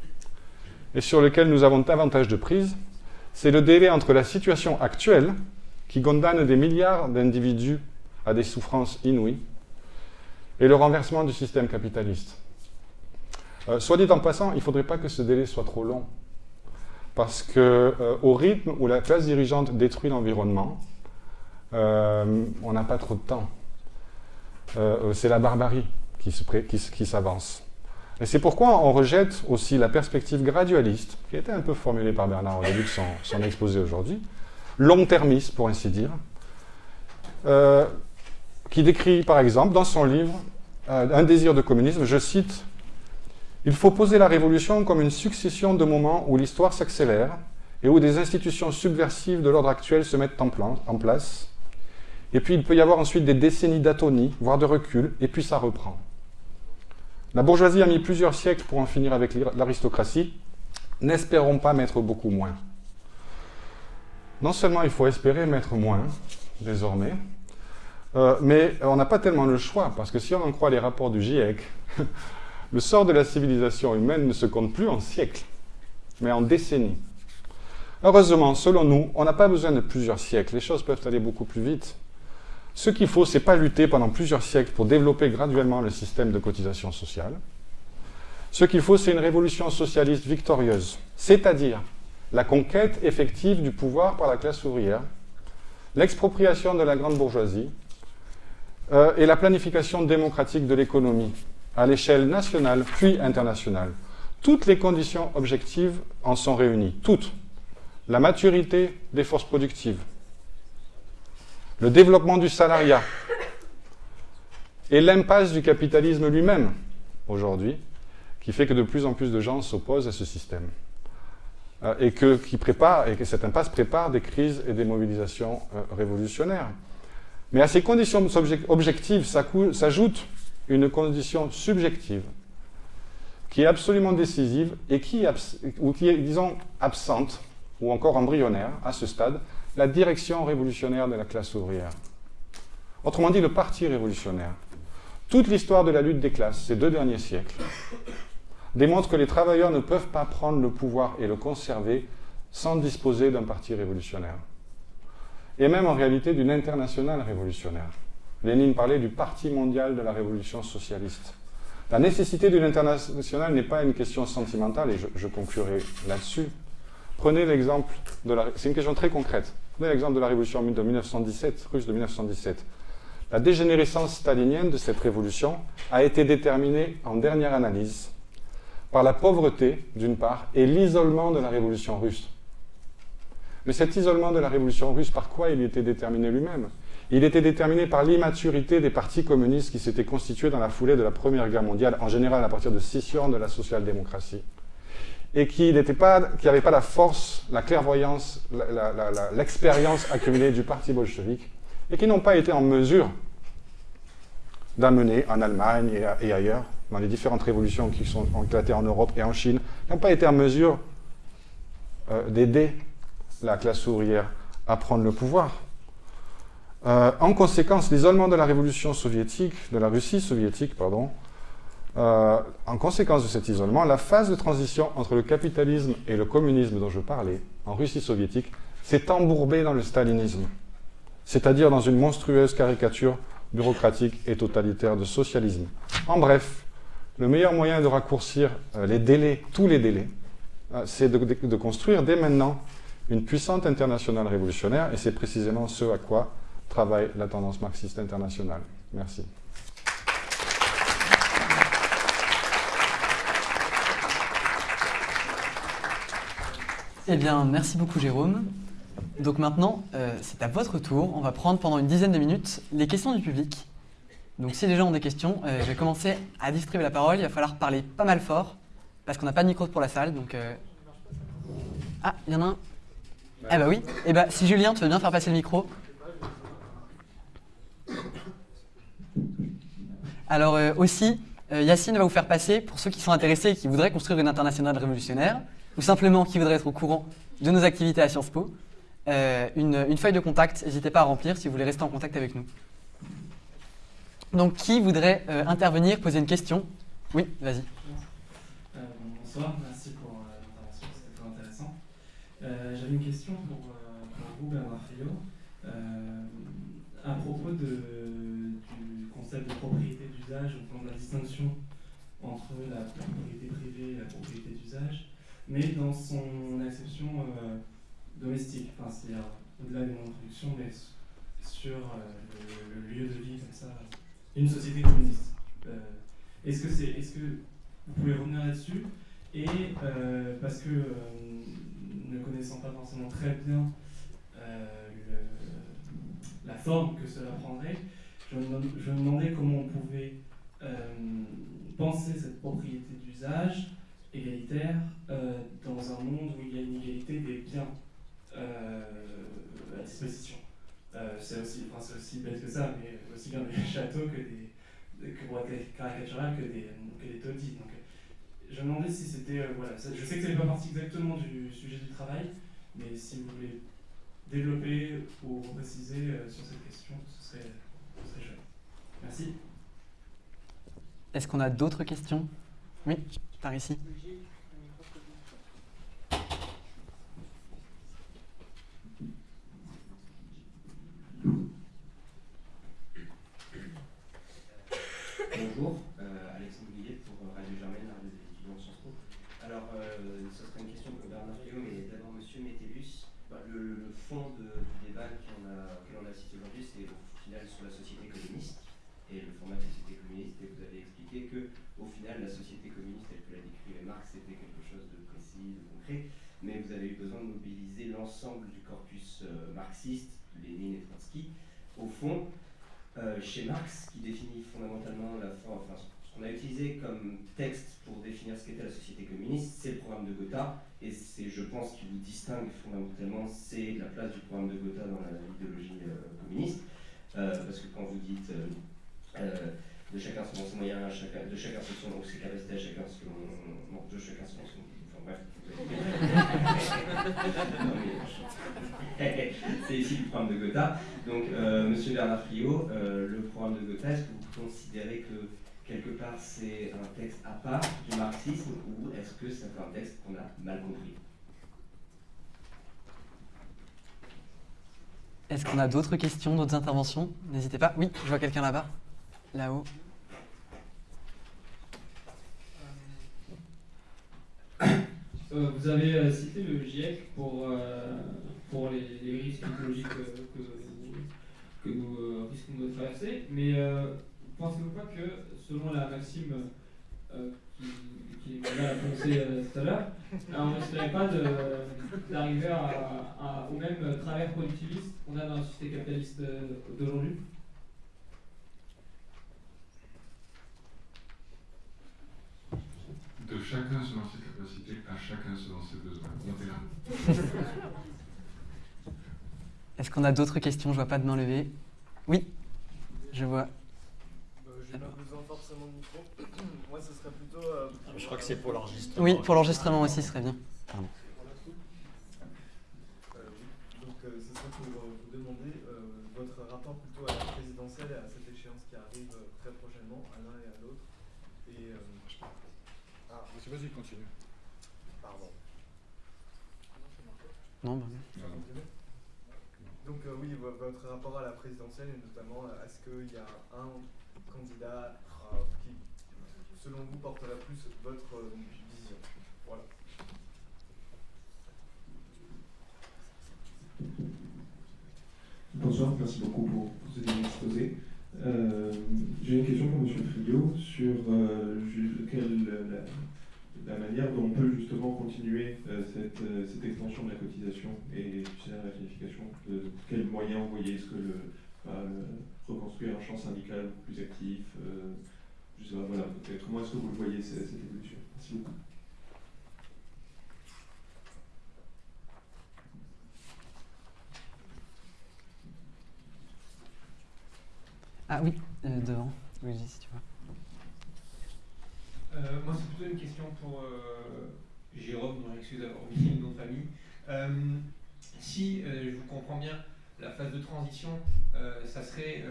et sur lequel nous avons davantage de prise, c'est le délai entre la situation actuelle, qui condamne des milliards d'individus à des souffrances inouïes, et le renversement du système capitaliste. Euh, soit dit en passant, il ne faudrait pas que ce délai soit trop long. Parce qu'au euh, rythme où la classe dirigeante détruit l'environnement, euh, on n'a pas trop de temps. c'est la barbarie qui s'avance. Et c'est pourquoi on rejette aussi la perspective gradualiste, qui était un peu formulée par Bernard au début de son, exposé aujourd'hui, long-termiste pour ainsi dire, qui décrit par exemple dans son livre Un désir de communisme, je cite il faut poser la révolution comme une succession de moments où l'histoire s'accélère et où des institutions subversives de l'ordre actuel se mettent en, place. Et puis il peut y avoir ensuite des décennies d'atonie, voire de recul, et puis ça reprend. La bourgeoisie a mis plusieurs siècles pour en finir avec l'aristocratie. N'espérons pas mettre beaucoup moins. Non seulement il faut espérer mettre moins, désormais, euh, mais on n'a pas tellement le choix, parce que si on en croit les rapports du GIEC, Le sort de la civilisation humaine ne se compte plus en siècles, mais en décennies. Heureusement, selon nous, on n'a pas besoin de plusieurs siècles. Les choses peuvent aller beaucoup plus vite. Ce qu'il faut, c'est pas lutter pendant plusieurs siècles pour développer graduellement le système de cotisation sociale. Ce qu'il faut, c'est une révolution socialiste victorieuse, c'est-à-dire la conquête effective du pouvoir par la classe ouvrière, l'expropriation de la grande bourgeoisie euh, et la planification démocratique de l'économie, à l'échelle nationale puis internationale. Toutes les conditions objectives en sont réunies, toutes. La maturité des forces productives, le développement du salariat et l'impasse du capitalisme lui-même, aujourd'hui, qui fait que de plus en plus de gens s'opposent à ce système. Euh, et, que, cette impasse prépare des crises et des mobilisations euh, révolutionnaires. Mais à ces conditions objectives s'ajoute une condition subjective qui est absolument décisive et qui, qui est, disons, absente ou encore embryonnaire à ce stade, la direction révolutionnaire de la classe ouvrière. Autrement dit, le parti révolutionnaire. Toute l'histoire de la lutte des classes, ces deux derniers siècles, démontre que les travailleurs ne peuvent pas prendre le pouvoir et le conserver sans disposer d'un parti révolutionnaire. Et même en réalité d'une internationale révolutionnaire. Lénine parlait du Parti mondial de la révolution socialiste. La nécessité d'une internationale n'est pas une question sentimentale, et je, conclurai là-dessus. Prenez l'exemple de la... C'est une question très concrète. Prenez l'exemple de la révolution de 1917, russe de 1917. La dégénérescence stalinienne de cette révolution a été déterminée en dernière analyse par la pauvreté, d'une part, et l'isolement de la révolution russe. Mais cet isolement de la révolution russe, par quoi il était déterminé lui-même? Il était déterminé par l'immaturité des partis communistes qui s'étaient constitués dans la foulée de la Première Guerre mondiale, en général à partir de scission de la social-démocratie, et qui n'avaient pas, pas, la force, la clairvoyance, l'expérience accumulée du parti bolchevique, et qui n'ont pas été en mesure d'amener en Allemagne et, ailleurs, dans les différentes révolutions qui sont éclatées en Europe et en Chine, n'ont pas été en mesure euh, d'aider la classe ouvrière à prendre le pouvoir. Euh, en conséquence, l'isolement de la révolution soviétique, de la Russie soviétique, pardon, euh, en conséquence de cet isolement, la phase de transition entre le capitalisme et le communisme dont je parlais, en Russie soviétique, s'est embourbée dans le stalinisme, c'est-à-dire dans une monstrueuse caricature bureaucratique et totalitaire de socialisme. En bref, le meilleur moyen de raccourcir euh, les délais, tous les délais, c'est de construire dès maintenant une puissante internationale révolutionnaire, et c'est précisément ce à quoi travaille la tendance marxiste internationale. Merci.
Eh bien, merci beaucoup Jérôme. Donc maintenant, euh, c'est à votre tour. On va prendre pendant une dizaine de minutes les questions du public. Donc si les gens ont des questions, euh, je vais commencer à distribuer la parole. Il va falloir parler pas mal fort, parce qu'on n'a pas de micro pour la salle. Donc, euh, Ah, il y en a un. Eh bah oui. Eh bah, si Julien, tu veux bien faire passer le micro. Alors aussi, Yacine va vous faire passer, pour ceux qui sont intéressés et qui voudraient construire une internationale révolutionnaire, ou simplement qui voudraient être au courant de nos activités à Sciences Po, euh, une, feuille de contact. N'hésitez pas à remplir si vous voulez rester en contact avec nous. Donc, qui voudrait intervenir, poser une question? Oui, vas-y.
bonsoir, merci pour l'intervention, c'était très intéressant. J'avais une question pour, vous, Bernard Friot, à propos de de propriété d'usage, au de la distinction entre la propriété privée et la propriété d'usage, mais dans son acception euh, domestique, c'est-à-dire au-delà des modes de production, mais sur euh, le, lieu de vie, comme ça, une société communiste. Euh, est-ce que c'est, est-ce que vous pouvez revenir là-dessus? Et parce que ne connaissant pas forcément très bien la forme que cela prendrait, je me, demandais comment on pouvait penser cette propriété d'usage égalitaire euh, dans un monde où il y a une égalité des biens euh, à disposition. c'est aussi, enfin, aussi bête que ça, mais aussi bien des châteaux que des, que pour être caricatural que des, que des taudis. Donc, je me demandais si c'était. voilà, je sais que ça n'est pas partie exactement du sujet du travail, mais si vous voulez développer ou préciser sur cette question, ce serait. Merci.
Est-ce qu'on a d'autres questions? Oui, par ici.
Bonjour, euh, Alexandre Guillet pour Radio Germaine, la radio des étudiants de Sciences Po. Alors, euh, ce serait une question pour Bernard Rio, mais d'abord Monsieur Métellus. Bah, le, fond du débat qu'on a, que l'on a cité aujourd'hui, c'est au final sur la société communiste et le format de société communiste, et vous avez expliqué que, au final, la société communiste, telle que l'a décrivait Marx, c'était quelque chose de précis, de concret, mais vous avez eu besoin de mobiliser l'ensemble du corpus euh, marxiste, Lénine et Trotsky. Au fond, euh, chez Marx, qui définit fondamentalement la forme, enfin, ce qu'on a utilisé comme texte pour définir ce qu'était la société communiste, c'est le programme de Gotha, et c'est, je pense, qui vous distingue fondamentalement, c'est la place du programme de Gotha dans l'idéologie euh, communiste. parce que quand vous dites euh, de chacun selon ses moyens, chacun, de chacun selon ses capacités, chacun selon. Non, de chacun selon son. C'est ici le programme de Gotha. Donc, euh, monsieur Bernard Friot, euh, le programme de Gotha, est-ce que vous considérez que quelque part c'est un texte à part du marxisme ou est-ce que c'est un texte qu'on a mal compris?
Est-ce qu'on a d'autres questions, d'autres interventions? N'hésitez pas. Oui, je vois quelqu'un là-bas là-haut.
Euh, vous avez euh, cité le GIEC pour, euh, pour les, risques écologiques que, que nous risquons de traverser, mais pensez-vous pas que selon la maxime euh, qui, qui a annoncé euh, tout à l'heure, on ne risquerait pas d'arriver au même travers productiviste qu'on a dans la société capitaliste d'aujourd'hui?
De chacun selon ses capacités, à chacun selon ses besoins.
Est-ce qu'on a d'autres questions? Je vois pas de main levée. Oui, je vois.
Bah, J'ai pas besoin forcément de micro. Moi, ce serait plutôt. Euh,
Je crois que c'est pour l'enregistrement.
Oui, pour l'enregistrement aussi, ce serait bien. Pardon.
Euh, Donc, euh, ce serait pour vous demander votre rapport plutôt à la présidentielle et à cette échéance qui arrive très prochainement, à l'un et à l'autre. Et.
Ah, vas-y, continue.
Pardon.
Non, bah,
Donc oui, votre rapport à la présidentielle et notamment est-ce qu'il y a un candidat qui, selon vous, portera plus votre vision? Voilà.
Bonsoir, merci beaucoup pour, ce exposé. Euh, J'ai une question pour M. Friot sur euh, quelle, la, la manière dont on peut justement continuer euh, cette, euh, cette, extension de la cotisation et la qualification, de quels moyens voyez Est-ce que le, reconstruire un champ syndical plus actif euh, Je sais pas, voilà, comment est-ce que vous le voyez cette, cette évolution? Merci beaucoup.
Ah oui, devant, oui, si tu vois.
Euh, moi, c'est plutôt une question pour euh, Jérôme, dont j'excuse d'avoir oublié le nom de famille. Euh, si je vous comprends bien, la phase de transition, ça serait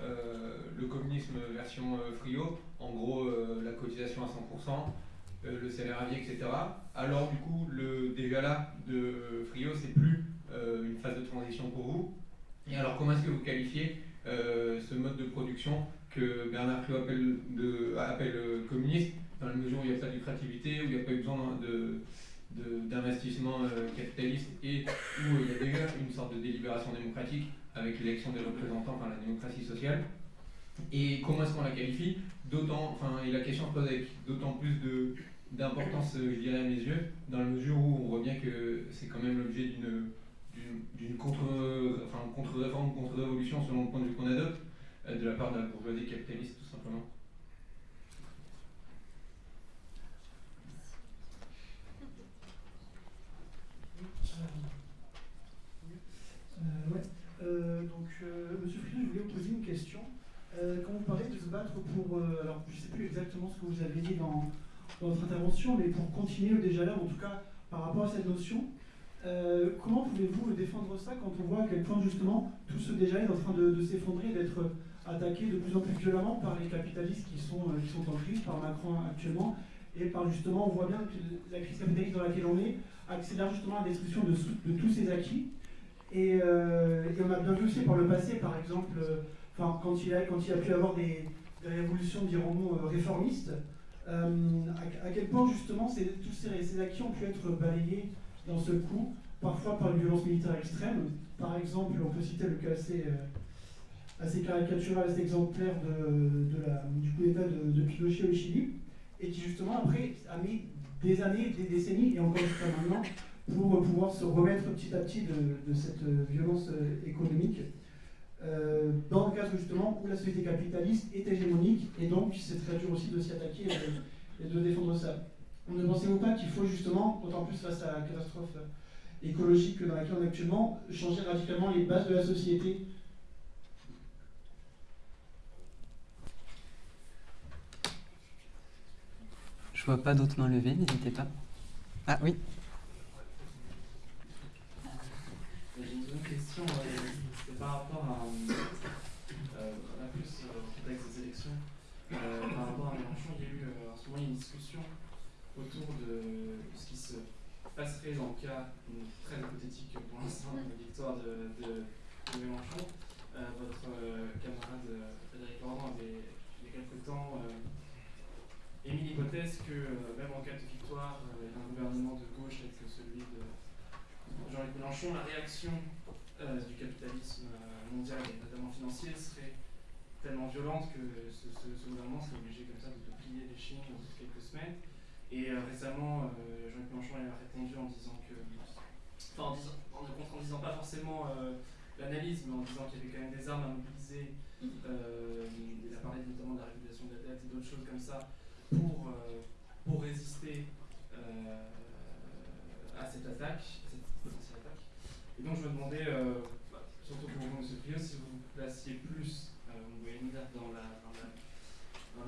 le communisme version Frio, en gros la cotisation à 100%, le salaire à vie, etc. Alors du coup, le déjà là de Frio, c'est plus une phase de transition pour vous. Et alors comment est-ce que vous qualifiez ce mode de production que Bernard Friot appelle, de, euh, communiste, dans la mesure où il n'y a pas de lucrativité, où il n'y a pas eu besoin d'investissement euh, capitaliste et où il y a déjà une sorte de délibération démocratique avec l'élection des représentants par la démocratie sociale. Et comment est-ce qu'on la qualifie? D'autant, enfin, et la question se pose avec d'autant plus d'importance, euh, je dirais à mes yeux, dans la mesure où on voit bien que c'est quand même l'objet d'une d'une contre-réforme, enfin, contre contre-révolution selon le point de vue qu'on adopte, de la part la bourgeoisie capitaliste, tout simplement.
Euh. Euh, donc, Monsieur je voulais vous poser une question. quand vous parlez de se battre pour, alors je ne sais plus exactement ce que vous avez dit dans, votre intervention, mais pour continuer déjà là, en tout cas par rapport à cette notion, comment pouvez-vous défendre ça quand on voit à quel point justement tout ce déjà est en train de, de s'effondrer, d'être attaqués de plus en plus violemment par les capitalistes qui sont, euh, qui sont en crise, par Macron actuellement, et par justement, on voit bien que la crise capitaliste dans laquelle on est accélère justement la destruction de, tous ces acquis. Euh, et, on a bien vu aussi par le passé, par exemple, euh, quand, il a, quand il a pu avoir des, révolutions, dirons-nous, réformistes, à, quel point justement tous ces, ces, acquis ont pu être balayés d'un seul coup, parfois par une violence militaire extrême. Par exemple, on peut citer le cas assez assez caricatural, assez exemplaire du coup d'état de, Pinochet au Chili, et qui justement après a mis des années, des décennies, et encore jusqu'à maintenant, pour pouvoir se remettre petit à petit de, cette violence euh, économique. Euh, dans le cadre justement où la société capitaliste est hégémonique, et donc c'est très dur aussi de s'y attaquer et de, défendre ça. Ne pensez-vous pas qu'il faut justement, d'autant plus face à la catastrophe écologique dans laquelle on est actuellement, changer radicalement les bases de la société
pas d'autres mains levées, n'hésitez pas. Ah oui.
J'ai une autre question, euh, c'est par rapport à, euh, plus euh, au contexte des élections. Euh, par rapport à Mélenchon, il y a eu en ce moment une discussion autour de ce qui se passerait dans le cas très hypothétique pour l'instant de victoire de, de, Mélenchon. votre camarade Frédéric Laurent avait il y a quelques temps émis l'hypothèse que euh, même en cas de victoire euh, d'un gouvernement de gauche tel que celui de Jean-Luc Mélenchon, la réaction euh, du capitalisme mondial et notamment financier serait tellement violente que ce, ce, ce gouvernement serait obligé comme ça de, de plier les chines dans quelques semaines. Et euh, récemment, euh, Jean-Luc Mélenchon a répondu en disant que, enfin en, disant, en ne contredisant pas forcément euh, l'analyse, mais en disant qu'il y avait quand même des armes à mobiliser. Euh, il a parlé notamment de la régulation de la dette et d'autres choses comme ça pour, euh, pour résister euh, à cette attaque, à cette potentielle attaque. Et donc je me demandais, euh, surtout pour vous, M. Prio, si vous vous placiez plus, dans, la, dans,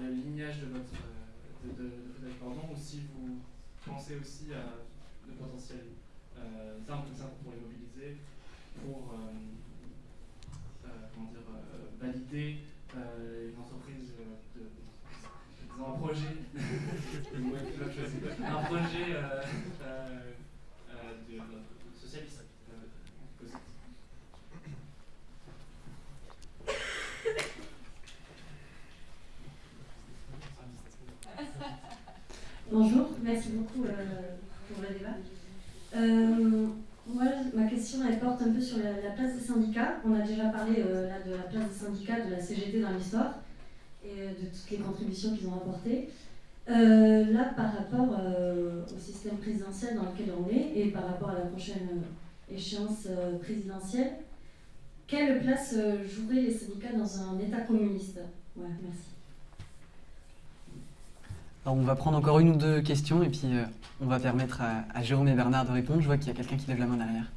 la, le lignage de votre de, Frédéric Pardon, ou si vous pensez aussi à de potentielles euh, armes comme ça pour les mobiliser, pour comment dire, valider une entreprise de, un projet, euh, euh, euh, socialiste.
Bonjour, merci beaucoup pour le débat. Moi, ma question, elle porte un peu sur la, la place des syndicats. On a déjà parlé là, de la place des syndicats, de la CGT dans l'histoire et euh, de toutes les contributions qu'ils ont apportées. Euh, là, par rapport euh, au système présidentiel dans lequel on est et par rapport à la prochaine échéance présidentielle, quelle place joueraient les syndicats dans un État communiste? Ouais, merci.
Alors, on va prendre encore une ou deux questions et puis on va permettre à Jérôme et Bernard de répondre. Je vois qu'il y a quelqu'un qui lève la main derrière.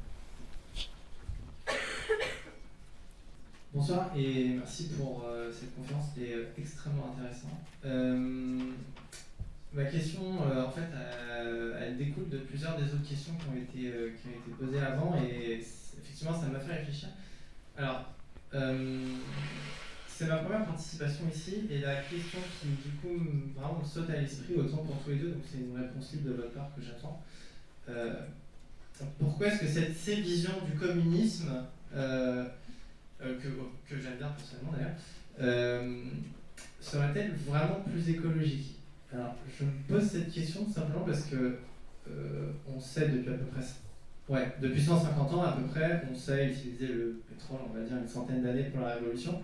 Bonsoir et merci pour euh, cette conférence, c'était euh, extrêmement intéressant. Euh, ma question, euh, en fait, elle découle de plusieurs des autres questions qui ont été, qui ont été posées avant et effectivement, ça m'a fait réfléchir. Alors, c'est ma première participation ici et la question qui, du coup, me- vraiment me saute à l'esprit, autant pour tous les deux, donc c'est une réponse libre de votre part que j'attends. Pourquoi est-ce que cette, ces du communisme que, que j'aime bien personnellement d'ailleurs, euh, serait-elle vraiment plus écologique? Alors, je me pose cette question simplement parce que euh, on sait depuis à peu près, ouais, depuis 150 ans à peu près, on sait utiliser le pétrole, on va dire une centaine d'années pour la révolution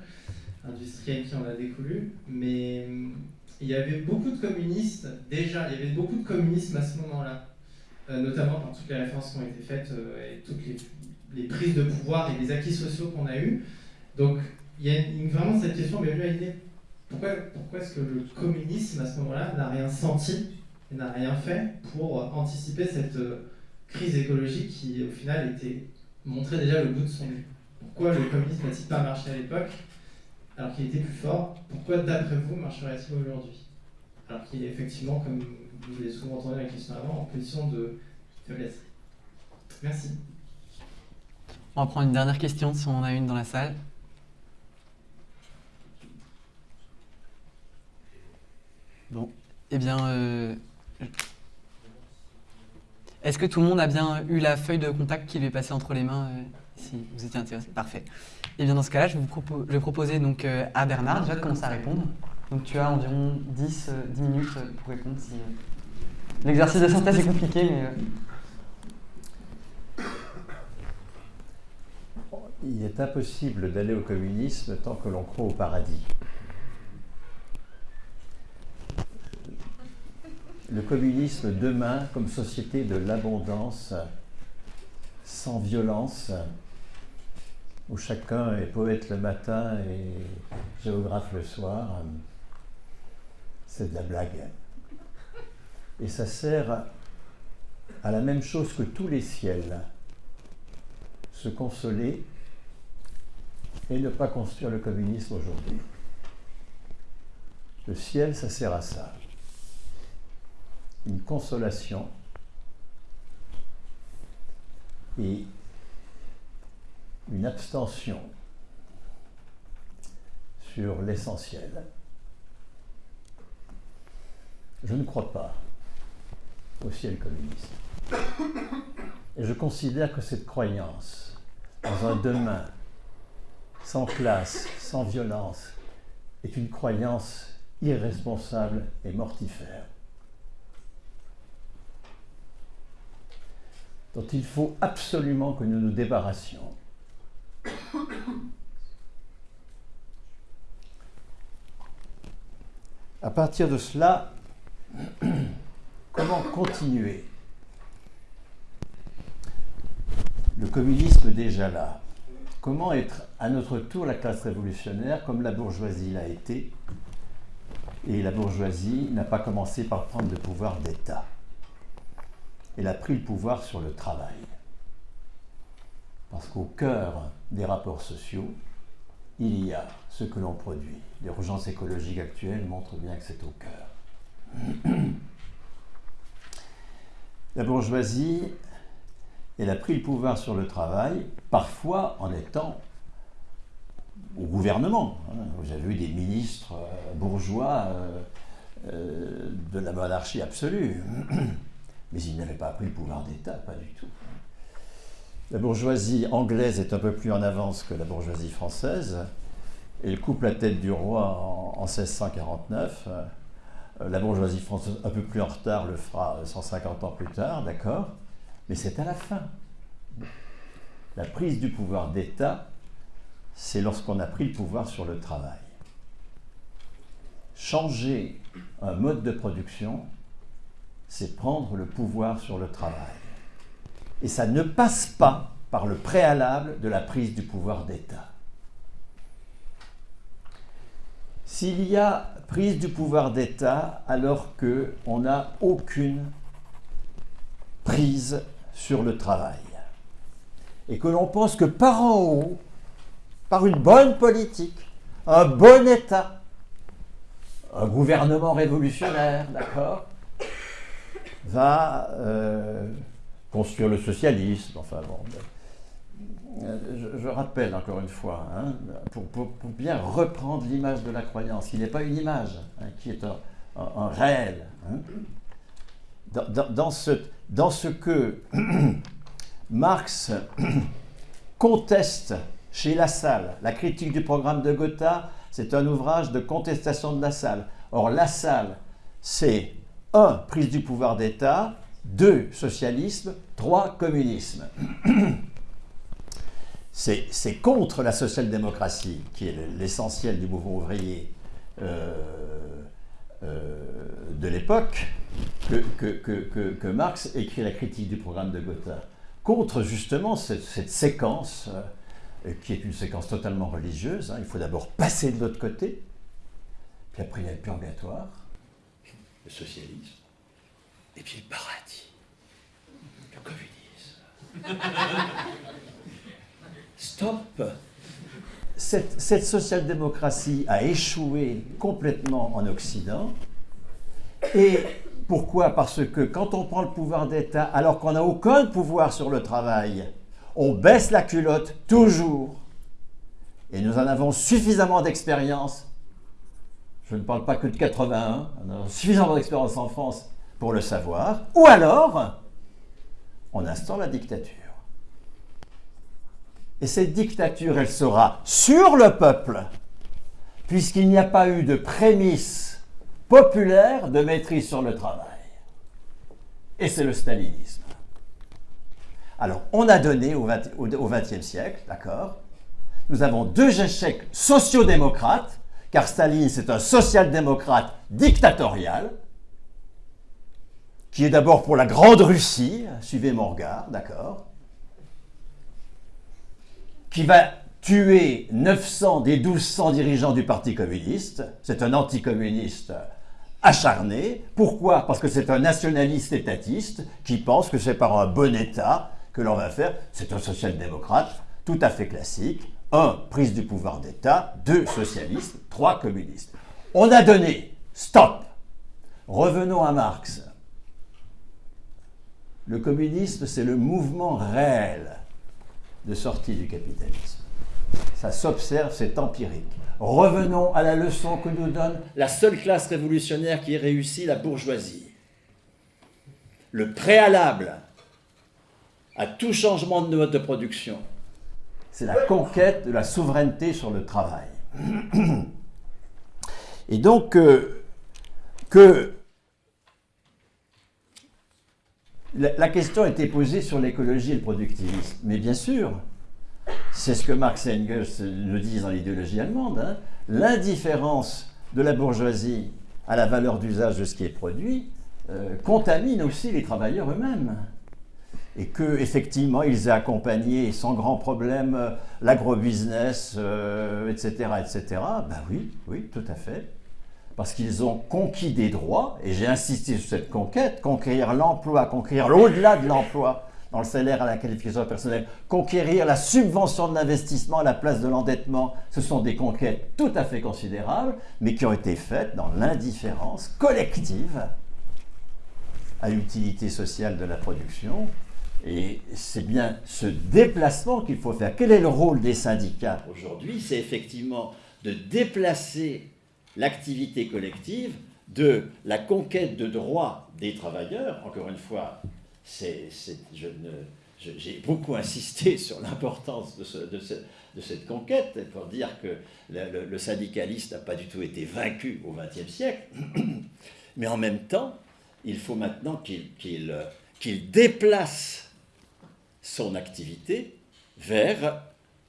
industrielle qui en a découlu, mais il y avait beaucoup de communistes déjà, il y avait beaucoup de communisme à ce moment-là, euh, notamment par toutes les références qui ont été faites euh, et toutes les les prises de pouvoir et les acquis sociaux qu'on a eus. Donc, il y a vraiment cette question m'est venue à l'idée pourquoi, pourquoi est-ce que le communisme, à ce moment-là, n'a rien senti et n'a rien fait pour anticiper cette euh, crise écologique qui, au final, était montrait déjà le bout de son nez? Pourquoi le communisme n'a-t-il pas marché à l'époque alors qu'il était plus fort? Pourquoi, d'après vous, marcherait-il aujourd'hui? Alors qu'il est effectivement, comme vous l'avez souvent entendu la question avant, en position de faiblesse. Merci.
On va prendre une dernière question si on en a une dans la salle. Bon, eh bien, euh, est-ce que tout le monde a bien eu la feuille de contact qui lui est passée entre les mains euh, Si vous étiez intéressé, parfait. Et bien dans ce cas-là, je vais, vous propo- je vais proposer donc euh, à Bernard déjà de commencer à répondre. Donc tu as environ 10, euh, 10 minutes pour répondre. Si, L'exercice de synthèse est compliqué, mais
Il est impossible d'aller au communisme tant que l'on croit au paradis. Le communisme demain comme société de l'abondance, sans violence, où chacun est poète le matin et géographe le soir, c'est de la blague. Et ça sert à la même chose que tous les ciels, se consoler et ne pas construire le communisme aujourd'hui. Le ciel, ça sert à ça. Une consolation et une abstention sur l'essentiel. Je ne crois pas au ciel communiste. Et je considère que cette croyance dans un demain sans classe, sans violence, est une croyance irresponsable et mortifère, dont il faut absolument que nous nous débarrassions. À partir de cela, comment continuer? Le communisme déjà là. Comment être à notre tour la classe révolutionnaire comme la bourgeoisie l'a été Et la bourgeoisie n'a pas commencé par prendre le pouvoir d'État. Elle a pris le pouvoir sur le travail. Parce qu'au cœur des rapports sociaux, il y a ce que l'on produit. L'urgence écologique actuelle montre bien que c'est au cœur. La bourgeoisie, elle a pris le pouvoir sur le travail, parfois en étant au gouvernement. Vous avez vu des ministres euh, bourgeois euh, euh, de la monarchie absolue. Mais ils n'avaient pas pris le pouvoir d'État, pas du tout. La bourgeoisie anglaise est un peu plus en avance que la bourgeoisie française. Elle coupe la tête du roi en, 1649. Euh, la bourgeoisie française, un peu plus en retard, le fera 150 ans plus tard, d'accord? Mais c'est à la fin. La prise du pouvoir d'État, c'est lorsqu'on a pris le pouvoir sur le travail. Changer un mode de production, c'est prendre le pouvoir sur le travail. Et ça ne passe pas par le préalable de la prise du pouvoir d'État. S'il y a prise du pouvoir d'État alors qu'on n'a aucune prise sur le travail, et que l'on pense que par en haut, par une bonne politique, un bon État, un gouvernement révolutionnaire, d'accord, va euh, construire le socialisme. Enfin bon. Euh, je, rappelle encore une fois, hein, pour, bien reprendre l'image de la croyance, qui n'est pas une image, hein, qui est un, réel. Hein. Dans, ce, que Marx conteste chez Lassalle, la critique du programme de Gotha, c'est un ouvrage de contestation de Lassalle. Or, Lassalle, c'est un, prise du pouvoir d'État, 2. Socialisme. 3. Communisme. C'est contre la social-démocratie, qui est l'essentiel du mouvement ouvrier euh, de l'époque, que, Marx écrit la critique du programme de Gotha. Contre justement cette, séquence, euh, qui est une séquence totalement religieuse. Hein. il faut d'abord passer de l'autre côté, puis après il y a le purgatoire, le socialisme, et puis le paradis, le communisme. Stop cette, social-démocratie a échoué complètement en Occident. Et pourquoi? Parce que quand on prend le pouvoir d'État, alors qu'on n'a aucun pouvoir sur le travail, on baisse la culotte toujours. Et nous en avons suffisamment d'expérience. Je ne parle pas que de 81, on a suffisamment d'expérience en France pour le savoir, ou alors on instaure la dictature. Et cette dictature, elle sera sur le peuple, puisqu'il n'y a pas eu de prémisse populaire de maîtrise sur le travail. Et c'est le stalinisme. Alors, on a donné au XXe siècle, d'accord? Nous avons deux échecs sociodémocrates, car Staline, c'est un social-démocrate dictatorial, qui est d'abord pour la Grande Russie, suivez mon regard, d'accord, qui va tuer 900 des 1200 dirigeants du Parti communiste. C'est un anticommuniste acharné. Pourquoi? Parce que c'est un nationaliste étatiste qui pense que c'est par un bon État que l'on va faire. C'est un social-démocrate tout à fait classique. Un, prise du pouvoir d'État. Deux, socialiste. Trois, communiste. On a donné. Stop Revenons à Marx. Le communisme, c'est le mouvement réel de sortie du capitalisme. Ça s'observe, c'est empirique. Revenons à la leçon que nous donne la seule classe révolutionnaire qui ait réussi, la bourgeoisie. Le préalable à tout changement de mode de production, c'est la conquête de la souveraineté sur le travail. Et donc, euh, que la, question été posée sur l'écologie et le productivisme. Mais bien sûr, c'est ce que Marx et Engels nous disent dans l'idéologie allemande. Hein. L'indifférence de la bourgeoisie à la valeur d'usage de ce qui est produit, euh, contamine aussi les travailleurs eux-mêmes. Et que effectivement ils aient accompagné sans grand problème euh, l'agrobusiness, etc., etc. Ben oui, oui, tout à fait. Parce qu'ils ont conquis des droits, et j'ai insisté sur cette conquête, conquérir l'emploi, conquérir l'au-delà de l'emploi, dans le salaire à la qualification personnelle, conquérir la subvention de l'investissement à la place de l'endettement, ce sont des conquêtes tout à fait considérables, mais qui ont été faites dans l'indifférence collective à l'utilité sociale de la production. Et c'est bien ce déplacement qu'il faut faire. Quel est le rôle des syndicats? Aujourd'hui C'est effectivement de déplacer l'activité collective de la conquête de droits des travailleurs, encore une fois, j'ai beaucoup insisté sur l'importance de, cette conquête pour dire que le, syndicaliste n'a pas du tout été vaincu au XXe siècle, mais en même temps, il faut maintenant qu'il déplace son activité vers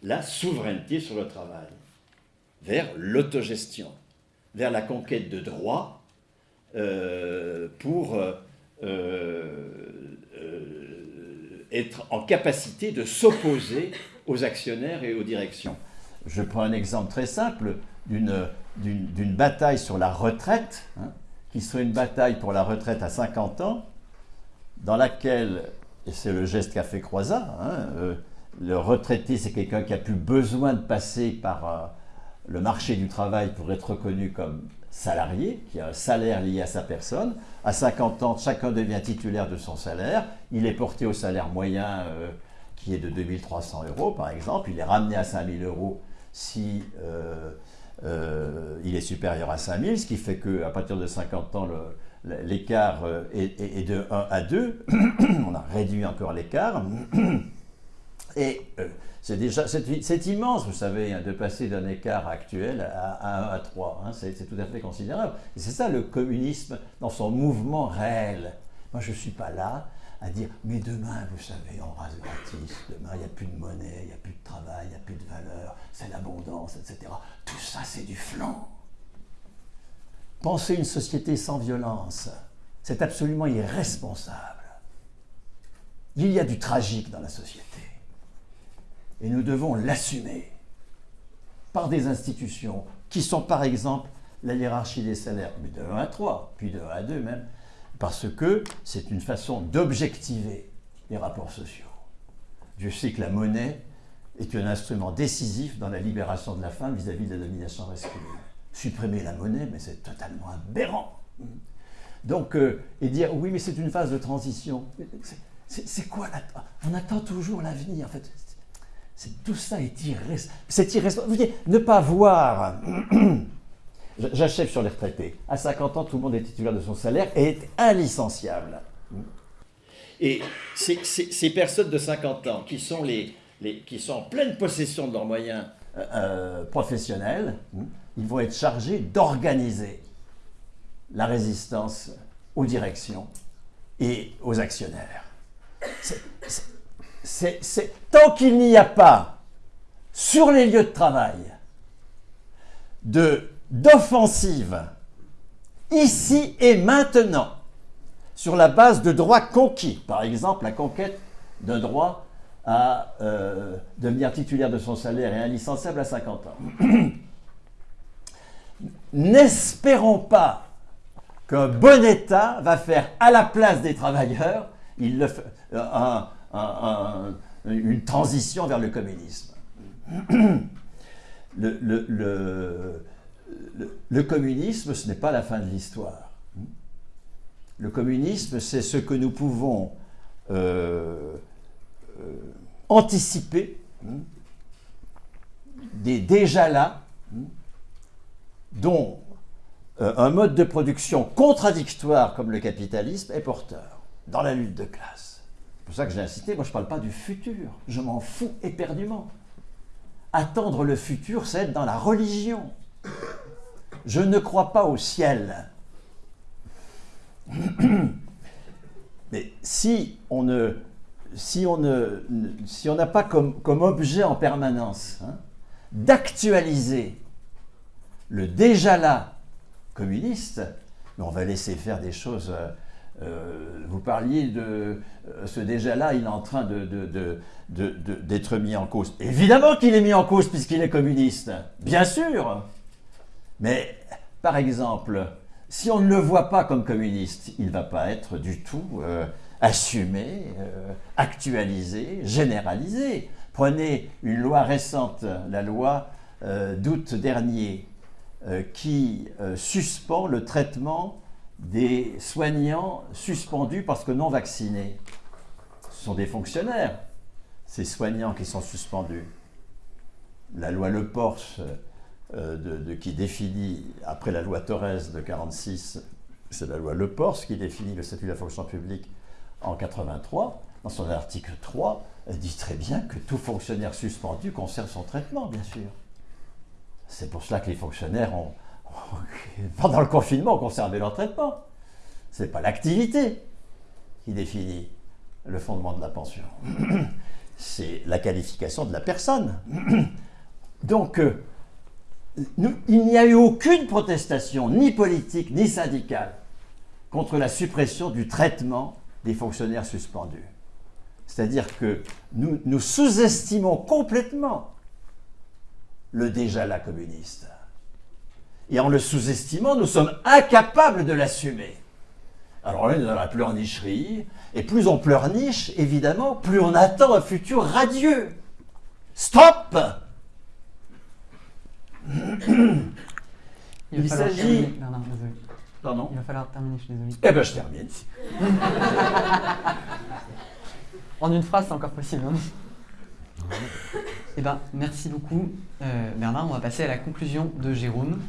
la souveraineté sur le travail, vers l'autogestion, vers la conquête de droits euh, pour euh, euh, être en capacité de s'opposer aux actionnaires et aux directions. Je prends un exemple très simple d'une bataille sur la retraite, hein, qui serait une bataille pour la retraite à 50 ans, dans laquelle, et c'est le geste qu'a fait Croizat, hein, euh, le retraité c'est quelqu'un qui a plus besoin de passer par le marché du travail pour être reconnu comme salarié, qui a un salaire lié à sa personne. À 50 ans, chacun devient titulaire de son salaire. Il est porté au salaire moyen euh, qui est de 2300 euros, par exemple. Il est ramené à 5000 euros si euh, euh, il est supérieur à 5000, ce qui fait qu'à partir de 50 ans, l'écart est, est, de 1 à 2. On a réduit encore l'écart. Et c'est déjà, c'est immense, vous savez, hein, de passer d'un écart actuel à, 1 à 3. Hein, c'est tout à fait considérable. C'est ça le communisme dans son mouvement réel. Moi, je ne suis pas là à dire, mais demain, vous savez, on rase gratis, demain, il n'y a plus de monnaie, il n'y a plus de travail, il n'y a plus de valeur, c'est l'abondance, etc. Tout ça, c'est du flanc. Penser une société sans violence, c'est absolument irresponsable. Il y a du tragique dans la société. Et nous devons l'assumer par des institutions qui sont par exemple la hiérarchie des salaires, mais de 1 à 3, puis de 1 à 2 même, parce que c'est une façon d'objectiver les rapports sociaux. Je sais que la monnaie est un instrument décisif dans la libération de la femme vis-à-vis de la domination masculine. Supprimer la monnaie, mais c'est totalement aberrant. Donc, euh, et dire oui, mais c'est une phase de transition. C'est quoi la... On attend toujours l'avenir. En fait, tout ça est irresponsable. C'est irresponsable. Ne pas voir. J'achève sur les retraités. À 50 ans, tout le monde est titulaire de son salaire et est inlicenciable. Et ces, personnes de 50 ans qui sont, les, qui sont en pleine possession de leurs moyens euh, euh, professionnels, ils vont être chargés d'organiser la résistance aux directions et aux actionnaires tant qu'il n'y a pas sur les lieux de travail d'offensive ici et maintenant sur la base de droits conquis, par exemple la conquête d'un droit à euh, devenir titulaire de son salaire et inlicenciable à 50 ans. N'espérons pas qu'un bon État va faire à la place des travailleurs il le fait, un, une transition vers le communisme. Le, communisme, ce n'est pas la fin de l'histoire. Le communisme, c'est ce que nous pouvons euh, euh, anticiper des déjà là, dont euh, un mode de production contradictoire comme le capitalisme est porteur dans la lutte de classe. C'est pour ça que j'ai incité, moi je ne parle pas du futur, je m'en fous éperdument. Attendre le futur, c'est être dans la religion. Je ne crois pas au ciel. Mais si on ne, si on ne, si on n'a pas comme, objet en permanence hein, d'actualiser le déjà là communiste, on va laisser faire des choses. Euh, vous parliez de euh, ce déjà-là, il est en train d'être mis en cause. Évidemment qu'il est mis en cause puisqu'il est communiste, bien sûr. Mais par exemple, si on ne le voit pas comme communiste, il ne va pas être du tout euh, assumé, actualisé, généralisé. Prenez une loi récente, la loi d'août dernier, qui suspend le traitement des soignants suspendus parce que non vaccinés. Ce sont des fonctionnaires, ces soignants qui sont suspendus. La loi Le Porche, euh, de, qui définit, après la loi Torres de 46, c'est la loi Le Porche qui définit le statut de la fonction publique en 83, dans son article 3, elle dit très bien que tout fonctionnaire suspendu conserve son traitement, bien sûr. C'est pour cela que les fonctionnaires ont, pendant le confinement, ont conservé leur traitement. Ce n'est pas l'activité qui définit le fondement de la pension. C'est la qualification de la personne. Donc, euh, il n'y a eu aucune protestation, ni politique, ni syndicale, contre la suppression du traitement des fonctionnaires suspendus. C'est-à-dire que nous, nous sous-estimons complètement le déjà-là communiste. Et en le sous-estimant, nous sommes incapables de l'assumer. Alors là, on est dans la pleurnicherie, et plus on pleurniche, évidemment, plus on attend un futur radieux. Stop
Il,
Il
va falloir
s'agit-
terminer. Bernard, désolé.
Pardon?
Il va falloir terminer, je suis désolé.
Eh ben, je termine.
En une phrase, c'est encore possible. hein. Eh ben, merci beaucoup, euh, Bernard. On va passer à la conclusion de Jérôme.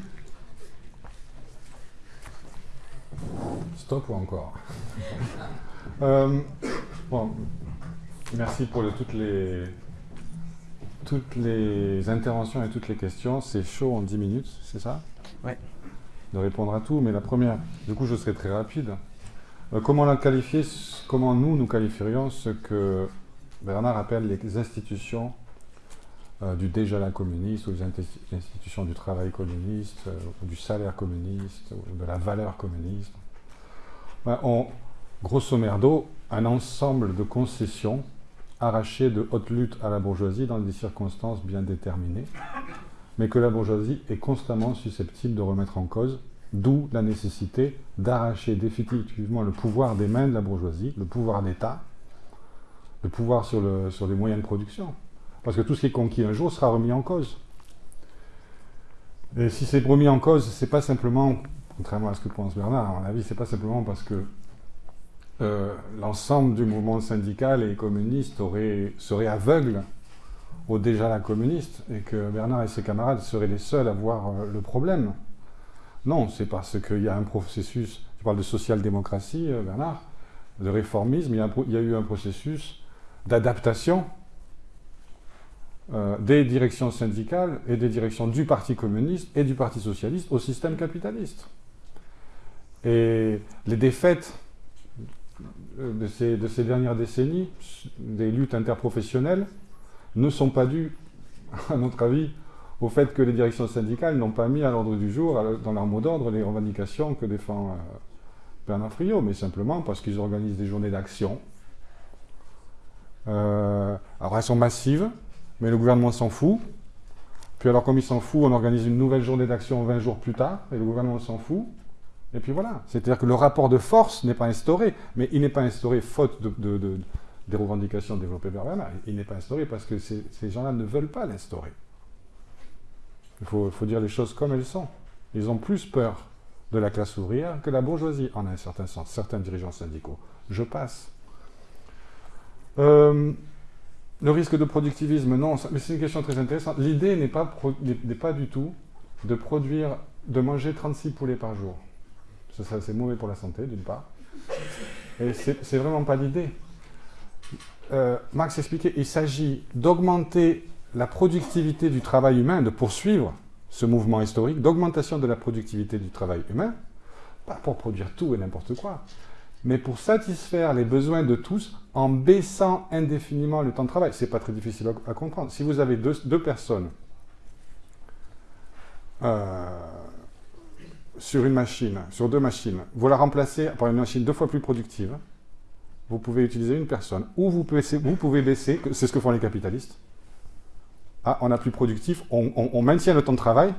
Stop ou encore Euh, bon, Merci pour le- toutes, les, toutes les interventions et toutes les questions. C'est chaud en 10 minutes, c'est ça?
Ouais.
De répondre à tout, mais la première, du coup je serai très rapide. Euh, comment la qualifier? Comment nous, nous qualifierions ce que Bernard appelle les institutions euh, du déjà-là communiste, ou inti- institutions du travail communiste, euh, ou du salaire communiste, ou de la valeur communiste ben, on, grosso merdo, un ensemble de concessions arrachées de haute lutte à la bourgeoisie dans des circonstances bien déterminées, mais que la bourgeoisie est constamment susceptible de remettre en cause, d'où la nécessité d'arracher définitivement le pouvoir des mains de la bourgeoisie, le pouvoir d'État, le pouvoir sur les moyens de production. Parce que tout ce qui est conquis un jour sera remis en cause. Et si c'est remis en cause, c'est pas simplement, contrairement à ce que pense Bernard, à mon avis, c'est pas simplement parce que euh, l'ensemble du mouvement syndical et communiste serait aveugle au déjà la communiste et que Bernard et ses camarades seraient les seuls à voir euh, le problème. Non, c'est parce qu'il y a un processus, tu parles de social-démocratie, euh, Bernard, de réformisme, il y a eu un processus d'adaptation euh, des directions syndicales et des directions du Parti communiste et du Parti socialiste au système capitaliste. Et les défaites de ces, de ces dernières décennies, des luttes interprofessionnelles, ne sont pas dues, à notre avis, au fait que les directions syndicales n'ont pas mis à l'ordre du jour, dans leur mot d'ordre, les revendications que défend euh, Bernard Friot, mais simplement parce qu'ils organisent des journées d'action. Euh, alors elles sont massives, mais le gouvernement s'en fout. Puis alors comme il s'en fout, on organise une nouvelle journée d'action 20 jours plus tard, et le gouvernement s'en fout. Et puis voilà. C'est-à-dire que le rapport de force n'est pas instauré, mais il n'est pas instauré faute de, de- de- des revendications développées par Bernard. Il n'est pas instauré parce que ces, gens-là ne veulent pas l'instaurer. Il faut, faut dire les choses comme elles sont. Ils ont plus peur de la classe ouvrière que la bourgeoisie, en un certain sens, certains dirigeants syndicaux. Je passe. Euh, le risque de productivisme, non, mais c'est une question très intéressante. L'idée n'est pas, du tout de produire, de manger 36 poulets par jour. C'est mauvais pour la santé, d'une part. Et c'est vraiment pas l'idée. Euh, Marx expliquait, il s'agit d'augmenter la productivité du travail humain, de poursuivre ce mouvement historique d'augmentation de la productivité du travail humain, pas pour produire tout et n'importe quoi, mais pour satisfaire les besoins de tous en baissant indéfiniment le temps de travail. C'est pas très difficile à, comprendre. Si vous avez deux, personnes, euh, sur une machine, sur deux machines, vous la remplacez par une machine deux fois plus productive, vous pouvez utiliser une personne. Ou vous pouvez, baisser, c'est ce que font les capitalistes. Ah, on a plus productif, on, maintient le temps de travail,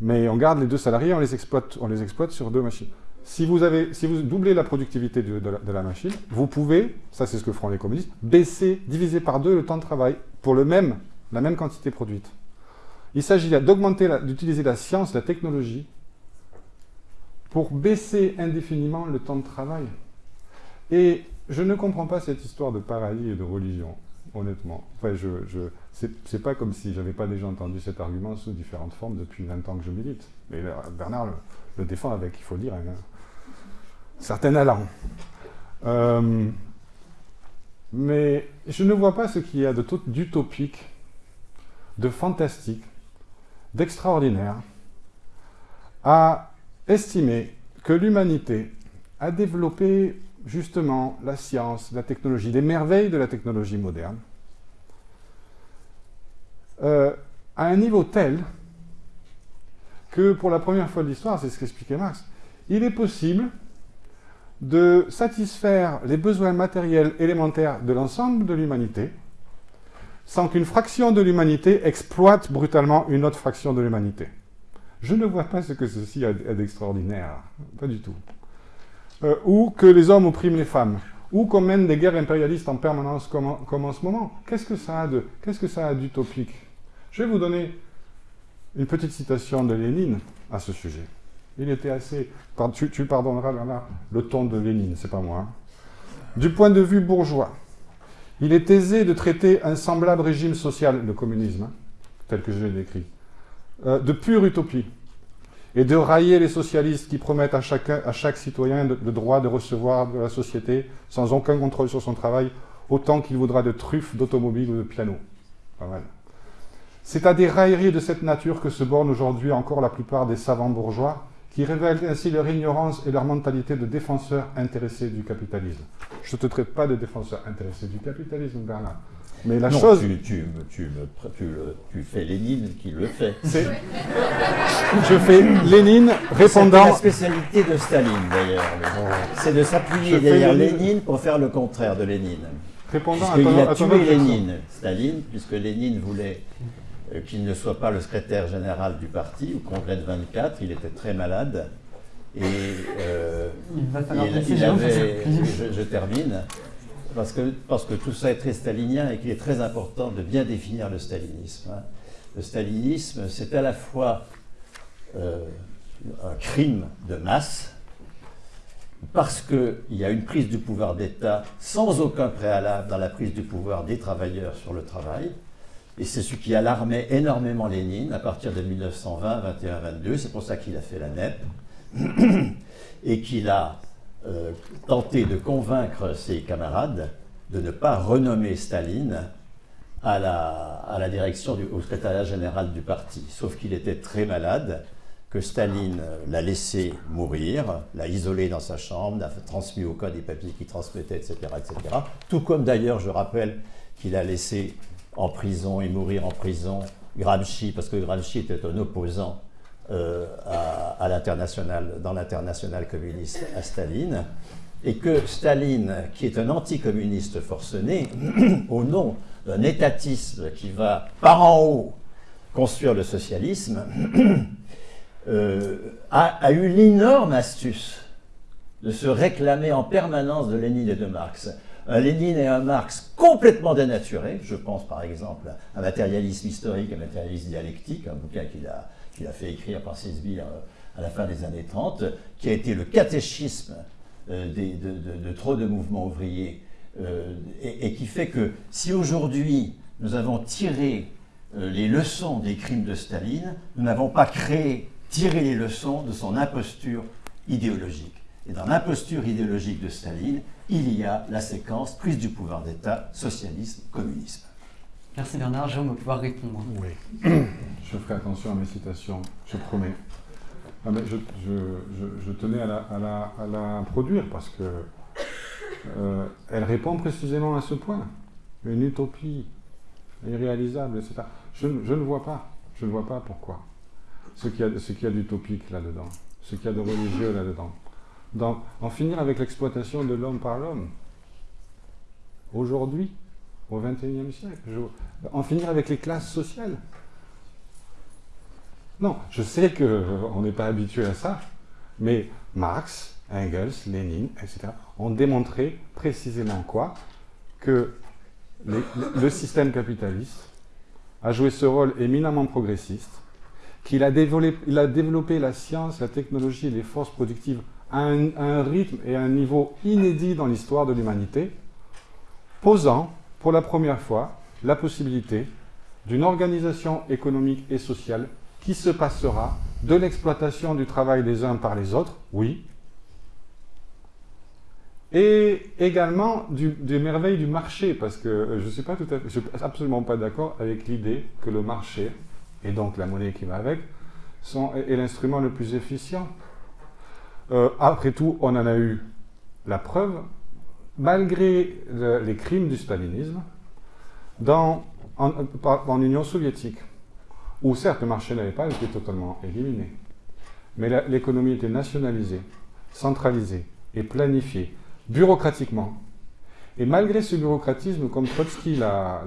mais on garde les deux salariés, on les exploite, on les exploite sur deux machines. Si vous, doublez la productivité de, la, machine, vous pouvez, ça c'est ce que feront les communistes, baisser, diviser par deux le temps de travail pour le même, la même quantité produite. Il s'agit d'augmenter, d'utiliser la science, la technologie, pour baisser indéfiniment le temps de travail. Et je ne comprends pas cette histoire de paradis et de religion, honnêtement. Enfin, je, c'est pas comme si j'avais pas déjà entendu cet argument sous différentes formes depuis 20 ans que je milite. Mais Bernard le, défend avec, il faut dire, un, certain allant. Euh, mais je ne vois pas ce qu'il y a d'utopique, de fantastique, d'extraordinaire à estimer que l'humanité a développé justement la science, la technologie, les merveilles de la technologie moderne, euh, à un niveau tel que pour la première fois de l'histoire, c'est ce qu'expliquait Marx, il est possible de satisfaire les besoins matériels élémentaires de l'ensemble de l'humanité sans qu'une fraction de l'humanité exploite brutalement une autre fraction de l'humanité. Je ne vois pas ce que ceci a d'extraordinaire, pas du tout. Euh, ou que les hommes oppriment les femmes, ou qu'on mène des guerres impérialistes en permanence comme en, ce moment. Qu'est-ce que ça a de, qu'est-ce que ça a d'utopique? Je vais vous donner une petite citation de Lénine à ce sujet. Il était assez... Tu, pardonneras, Bernard, le ton de Lénine, c'est pas moi. Hein. Du point de vue bourgeois, il est aisé de traiter un semblable régime social, le communisme, hein, tel que je l'ai décrit, euh, de pure utopie et de railler les socialistes qui promettent à, chacun, à chaque citoyen le droit de recevoir de la société, sans aucun contrôle sur son travail, autant qu'il voudra de truffes, d'automobiles ou de pianos. Pas mal. C'est à des railleries de cette nature que se bornent aujourd'hui encore la plupart des savants bourgeois, qui révèlent ainsi leur ignorance et leur mentalité de défenseurs intéressés du capitalisme. Je ne te traite pas de défenseur intéressé du capitalisme, Bernard. Mais la chose.
Tu, tu, tu, tu, fais Lénine qui le fait.
Je fais Lénine répondant.
C'est la spécialité de Staline d'ailleurs. C'est de s'appuyer derrière Lénine pour faire le contraire de Lénine.
Répondant
Il a tué Lénine, Staline, puisque Lénine voulait qu'il ne soit pas le secrétaire général du parti au congrès de 24. Il était très malade. Et euh, il, avait, je, termine, parce que, parce que tout ça est très stalinien et qu'il est très important de bien définir le stalinisme. Hein. Le stalinisme, c'est à la fois euh, un crime de masse, parce qu'il y a une prise du pouvoir d'État sans aucun préalable dans la prise du pouvoir des travailleurs sur le travail, et c'est ce qui alarmait énormément Lénine à partir de 1920, 21, 22, c'est pour ça qu'il a fait la NEP, et qu'il a euh, tenté de convaincre ses camarades de ne pas renommer Staline à la, la direction du au secrétariat général du parti. Sauf qu'il était très malade, que Staline l'a laissé mourir, l'a isolé dans sa chambre, n'a transmis au cas des papiers qu'il transmettait, etc., etc. Tout comme d'ailleurs, je rappelle, qu'il a laissé en prison et mourir en prison Gramsci, parce que Gramsci était un opposant euh, à, dans l'international communiste à Staline, et que Staline, qui est un anticommuniste forcené, au nom d'un étatisme qui va par en haut construire le socialisme, euh, a, a, eu l'énorme astuce de se réclamer en permanence de Lénine et de Marx. Un Lénine et un Marx complètement dénaturés, je pense par exemple à un matérialisme historique, un matérialisme dialectique, un bouquin qu'il a a fait écrire par Sesbire à la fin des années 30, qui a été le catéchisme euh, de, trop de mouvements ouvriers, euh, et, qui fait que si aujourd'hui nous avons tiré euh, les leçons des crimes de Staline, nous n'avons pas créé, tiré les leçons de son imposture idéologique. Et dans l'imposture idéologique de Staline, il y a la séquence prise du pouvoir d'État, socialisme, communisme.
Merci Bernard. Jérôme va pouvoir répondre.
Oui. Je ferai attention à mes citations, je promets. Ah, je, tenais à la, produire parce que euh, elle répond précisément à ce point. Une utopie irréalisable, etc. Je, je ne vois pas. Je ne vois pas pourquoi. ce qu'il y a, ce qu'il y a d'utopique là-dedans, ce qu'il y a de religieux là-dedans. Dans- en finir avec l'exploitation de l'homme par l'homme. Aujourd'hui, au XXIe siècle. En finir avec les classes sociales. Non, je sais qu'on n'est pas habitué à ça, mais Marx, Engels, Lénine, etc., ont démontré précisément quoi? Que le système capitaliste a joué ce rôle éminemment progressiste, qu'il a développé, il a développé la science, la technologie et les forces productives à un, rythme et à un niveau inédit dans l'histoire de l'humanité, posant pour la première fois la possibilité d'une organisation économique et sociale qui se passera de l'exploitation du travail des uns par les autres, oui, et également des merveilles du marché, parce que je ne suis absolument pas d'accord avec l'idée que le marché, et donc la monnaie qui va avec, sont, est l'instrument le plus efficient. Euh, après tout, on en a eu la preuve, malgré le- les crimes du stalinisme, dans, en, Union soviétique, où certes le marché n'avait pas été totalement éliminé, mais l'économie était nationalisée, centralisée et planifiée bureaucratiquement. Et malgré ce bureaucratisme, comme Trotsky l'a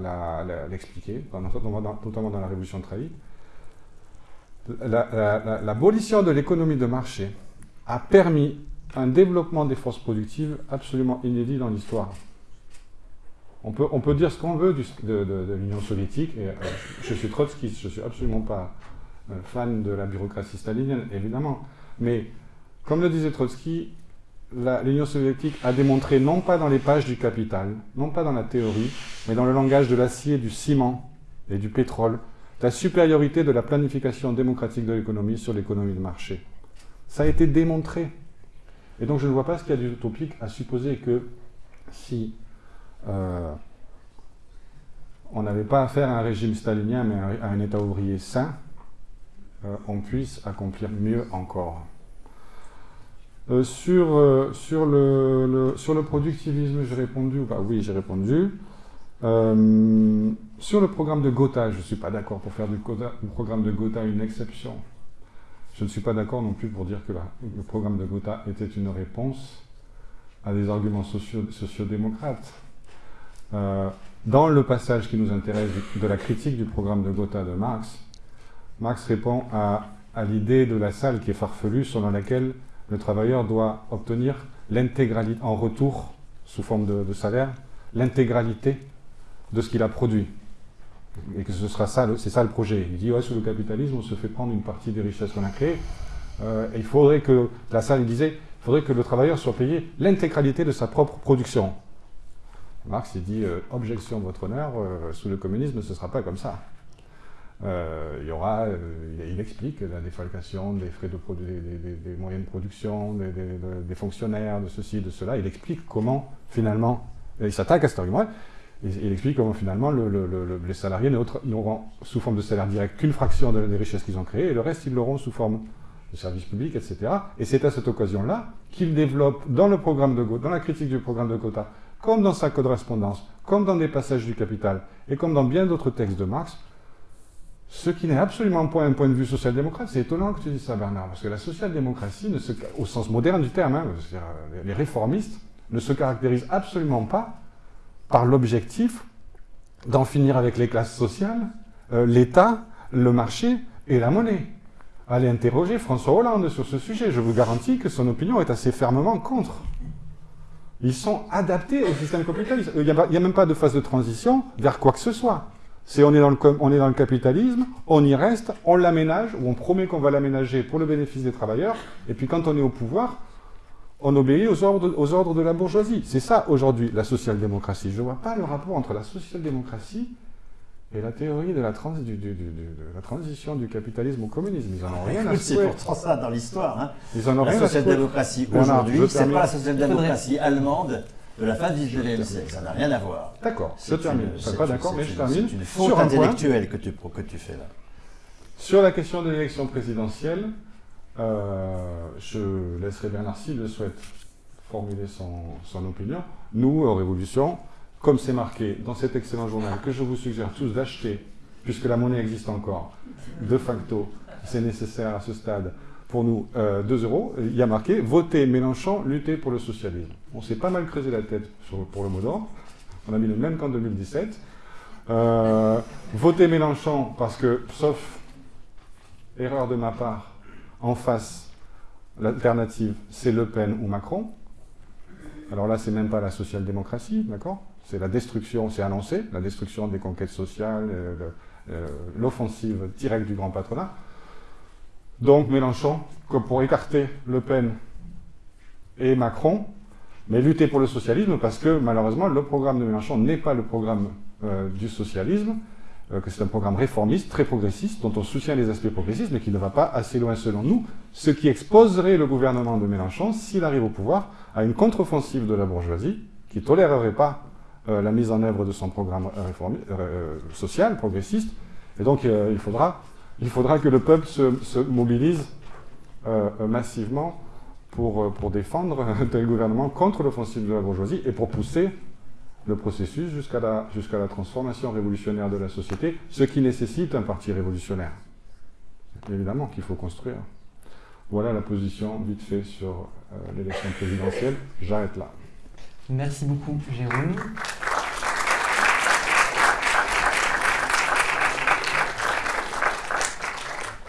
dans- notamment dans, la Révolution trahie, la- la- la- l'abolition de l'économie de marché a permis un développement des forces productives absolument inédit dans l'histoire. On peut, dire ce qu'on veut de, l'Union soviétique, et euh, je suis trotskiste, je ne suis absolument pas euh, fan de la bureaucratie stalinienne, évidemment, mais comme le disait Trotsky, l'Union soviétique a démontré, non pas dans les pages du capital, non pas dans la théorie, mais dans le langage de l'acier, du ciment et du pétrole, la supériorité de la planification démocratique de l'économie sur l'économie de marché. Ça a été démontré. Et donc je ne vois pas ce qu'il y a d'utopique à supposer que si euh, on n'avait pas affaire à un régime stalinien, mais à un État ouvrier sain, euh, on puisse accomplir mieux encore. Euh, sur, sur, le, sur le productivisme, j'ai répondu Oui, j'ai répondu. Sur le programme de Gotha, je ne suis pas d'accord pour faire du, du programme de Gotha une exception. Je ne suis pas d'accord non plus pour dire que le programme de Gotha était une réponse à des arguments socio- sociodémocrates. Euh, dans le passage qui nous intéresse de la critique du programme de Gotha de Marx, Marx répond à, l'idée de la salle qui est farfelue selon laquelle le travailleur doit obtenir l'intégralité, en retour, sous forme de salaire, l'intégralité de ce qu'il a produit. Et que ce sera ça, c'est ça le projet. Il dit, ouais, sous le capitalisme, on se fait prendre une partie des richesses qu'on a créées. Euh, il faudrait que, la salle disait, il faudrait que le travailleur soit payé l'intégralité de sa propre production. Marx, il dit, euh, objection, votre honneur, euh, sous le communisme, ce ne sera pas comme ça. Euh, il y aura, il, explique la défalcation des frais de des, moyens de production, des, des- de- des fonctionnaires, de ceci, de cela. Il explique comment, finalement, il s'attaque à cet argument. Il, explique comment, finalement, le- le- le- les salariés n'auront sous forme de salaire direct qu'une fraction de- des richesses qu'ils ont créées, et le reste, ils l'auront sous forme de services publics, etc. Et c'est à cette occasion-là qu'il développe dans le programme de dans la critique du programme de Gotha, comme dans sa correspondance, comme dans des passages du Capital, et comme dans bien d'autres textes de Marx, ce qui n'est absolument pas un point de vue social-démocrate. C'est étonnant que tu dises ça, Bernard, parce que la social-démocratie, au sens moderne du terme, hein, euh, les réformistes, ne se caractérisent absolument pas par l'objectif d'en finir avec les classes sociales, euh, l'État, le marché et la monnaie. Allez interroger François Hollande sur ce sujet. Je vous garantis que son opinion est assez fermement contre. Ils sont adaptés au système capitaliste. Il n'y a, même pas de phase de transition vers quoi que ce soit. C'est on est dans le capitalisme, on y reste, on l'aménage, ou on promet qu'on va l'aménager pour le bénéfice des travailleurs, et puis quand on est au pouvoir, on obéit aux ordres, aux ordres de la bourgeoisie. C'est ça aujourd'hui la social-démocratie. Je ne vois pas le rapport entre la social-démocratie et la théorie de la, trans- du- du- du- de la transition du capitalisme au communisme. Ils en ont rien à
C'est pourtant ça dans l'histoire. hein.
Ils en ont
La
rien à secouer.
social-démocratie aujourd'hui, c'est
termine.
pas la social-démocratie allemande de la fin du XIXe siècle. Ça n'a rien à voir.
D'accord, je
C'est
termine.
une-
Je suis
c'est
pas
une-
d'accord, mais
c'est
je termine.
C'est une faute
Sur un point.
intellectuelle que tu, que tu fais là.
Sur la question de l'élection présidentielle, euh, je laisserai Bernard s'il le souhaite formuler son, opinion. Nous, en Révolution, comme c'est marqué dans cet excellent journal que je vous suggère tous d'acheter, puisque la monnaie existe encore, de facto, c'est nécessaire à ce stade pour nous 2 euros. Il y a marqué voter Mélenchon, lutter pour le socialisme. On s'est pas mal creusé la tête pour le mot d'ordre. On a mis le même qu'en 2017. Euh, voter Mélenchon parce que, sauf erreur de ma part, en face, l'alternative, c'est Le Pen ou Macron. Alors là, c'est même pas la social-démocratie, d'accord? C'est la destruction, c'est annoncé, la destruction des conquêtes sociales, euh, euh, l'offensive directe du grand patronat. Donc Mélenchon, pour écarter Le Pen et Macron, mais lutter pour le socialisme, parce que malheureusement, le programme de Mélenchon n'est pas le programme euh, du socialisme, que c'est un programme réformiste, très progressiste, dont on soutient les aspects progressistes, mais qui ne va pas assez loin selon nous, ce qui exposerait le gouvernement de Mélenchon, s'il arrive au pouvoir, à une contre-offensive de la bourgeoisie, qui ne tolérerait pas euh, la mise en œuvre de son programme social, progressiste, et donc il, faudra, il faudra que le peuple se, mobilise massivement pour, pour défendre tel gouvernement contre l'offensive de la bourgeoisie et pour pousser le processus jusqu'à la, transformation révolutionnaire de la société, ce qui nécessite un parti révolutionnaire. Évidemment qu'il faut construire. Voilà la position vite fait sur euh, l'élection présidentielle. J'arrête là.
Merci beaucoup, Jérôme.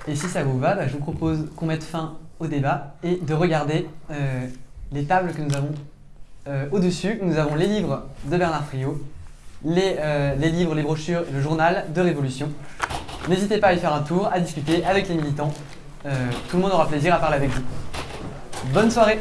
Et si ça vous va, bah, je vous propose qu'on mette fin au débat et de regarder euh, les tables que nous avons euh, au-dessus, nous avons les livres de Bernard Friot, les, euh, les, livres, les brochures et le journal de Révolution. N'hésitez pas à y faire un tour, à discuter avec les militants. Euh, tout le monde aura plaisir à parler avec vous. Bonne soirée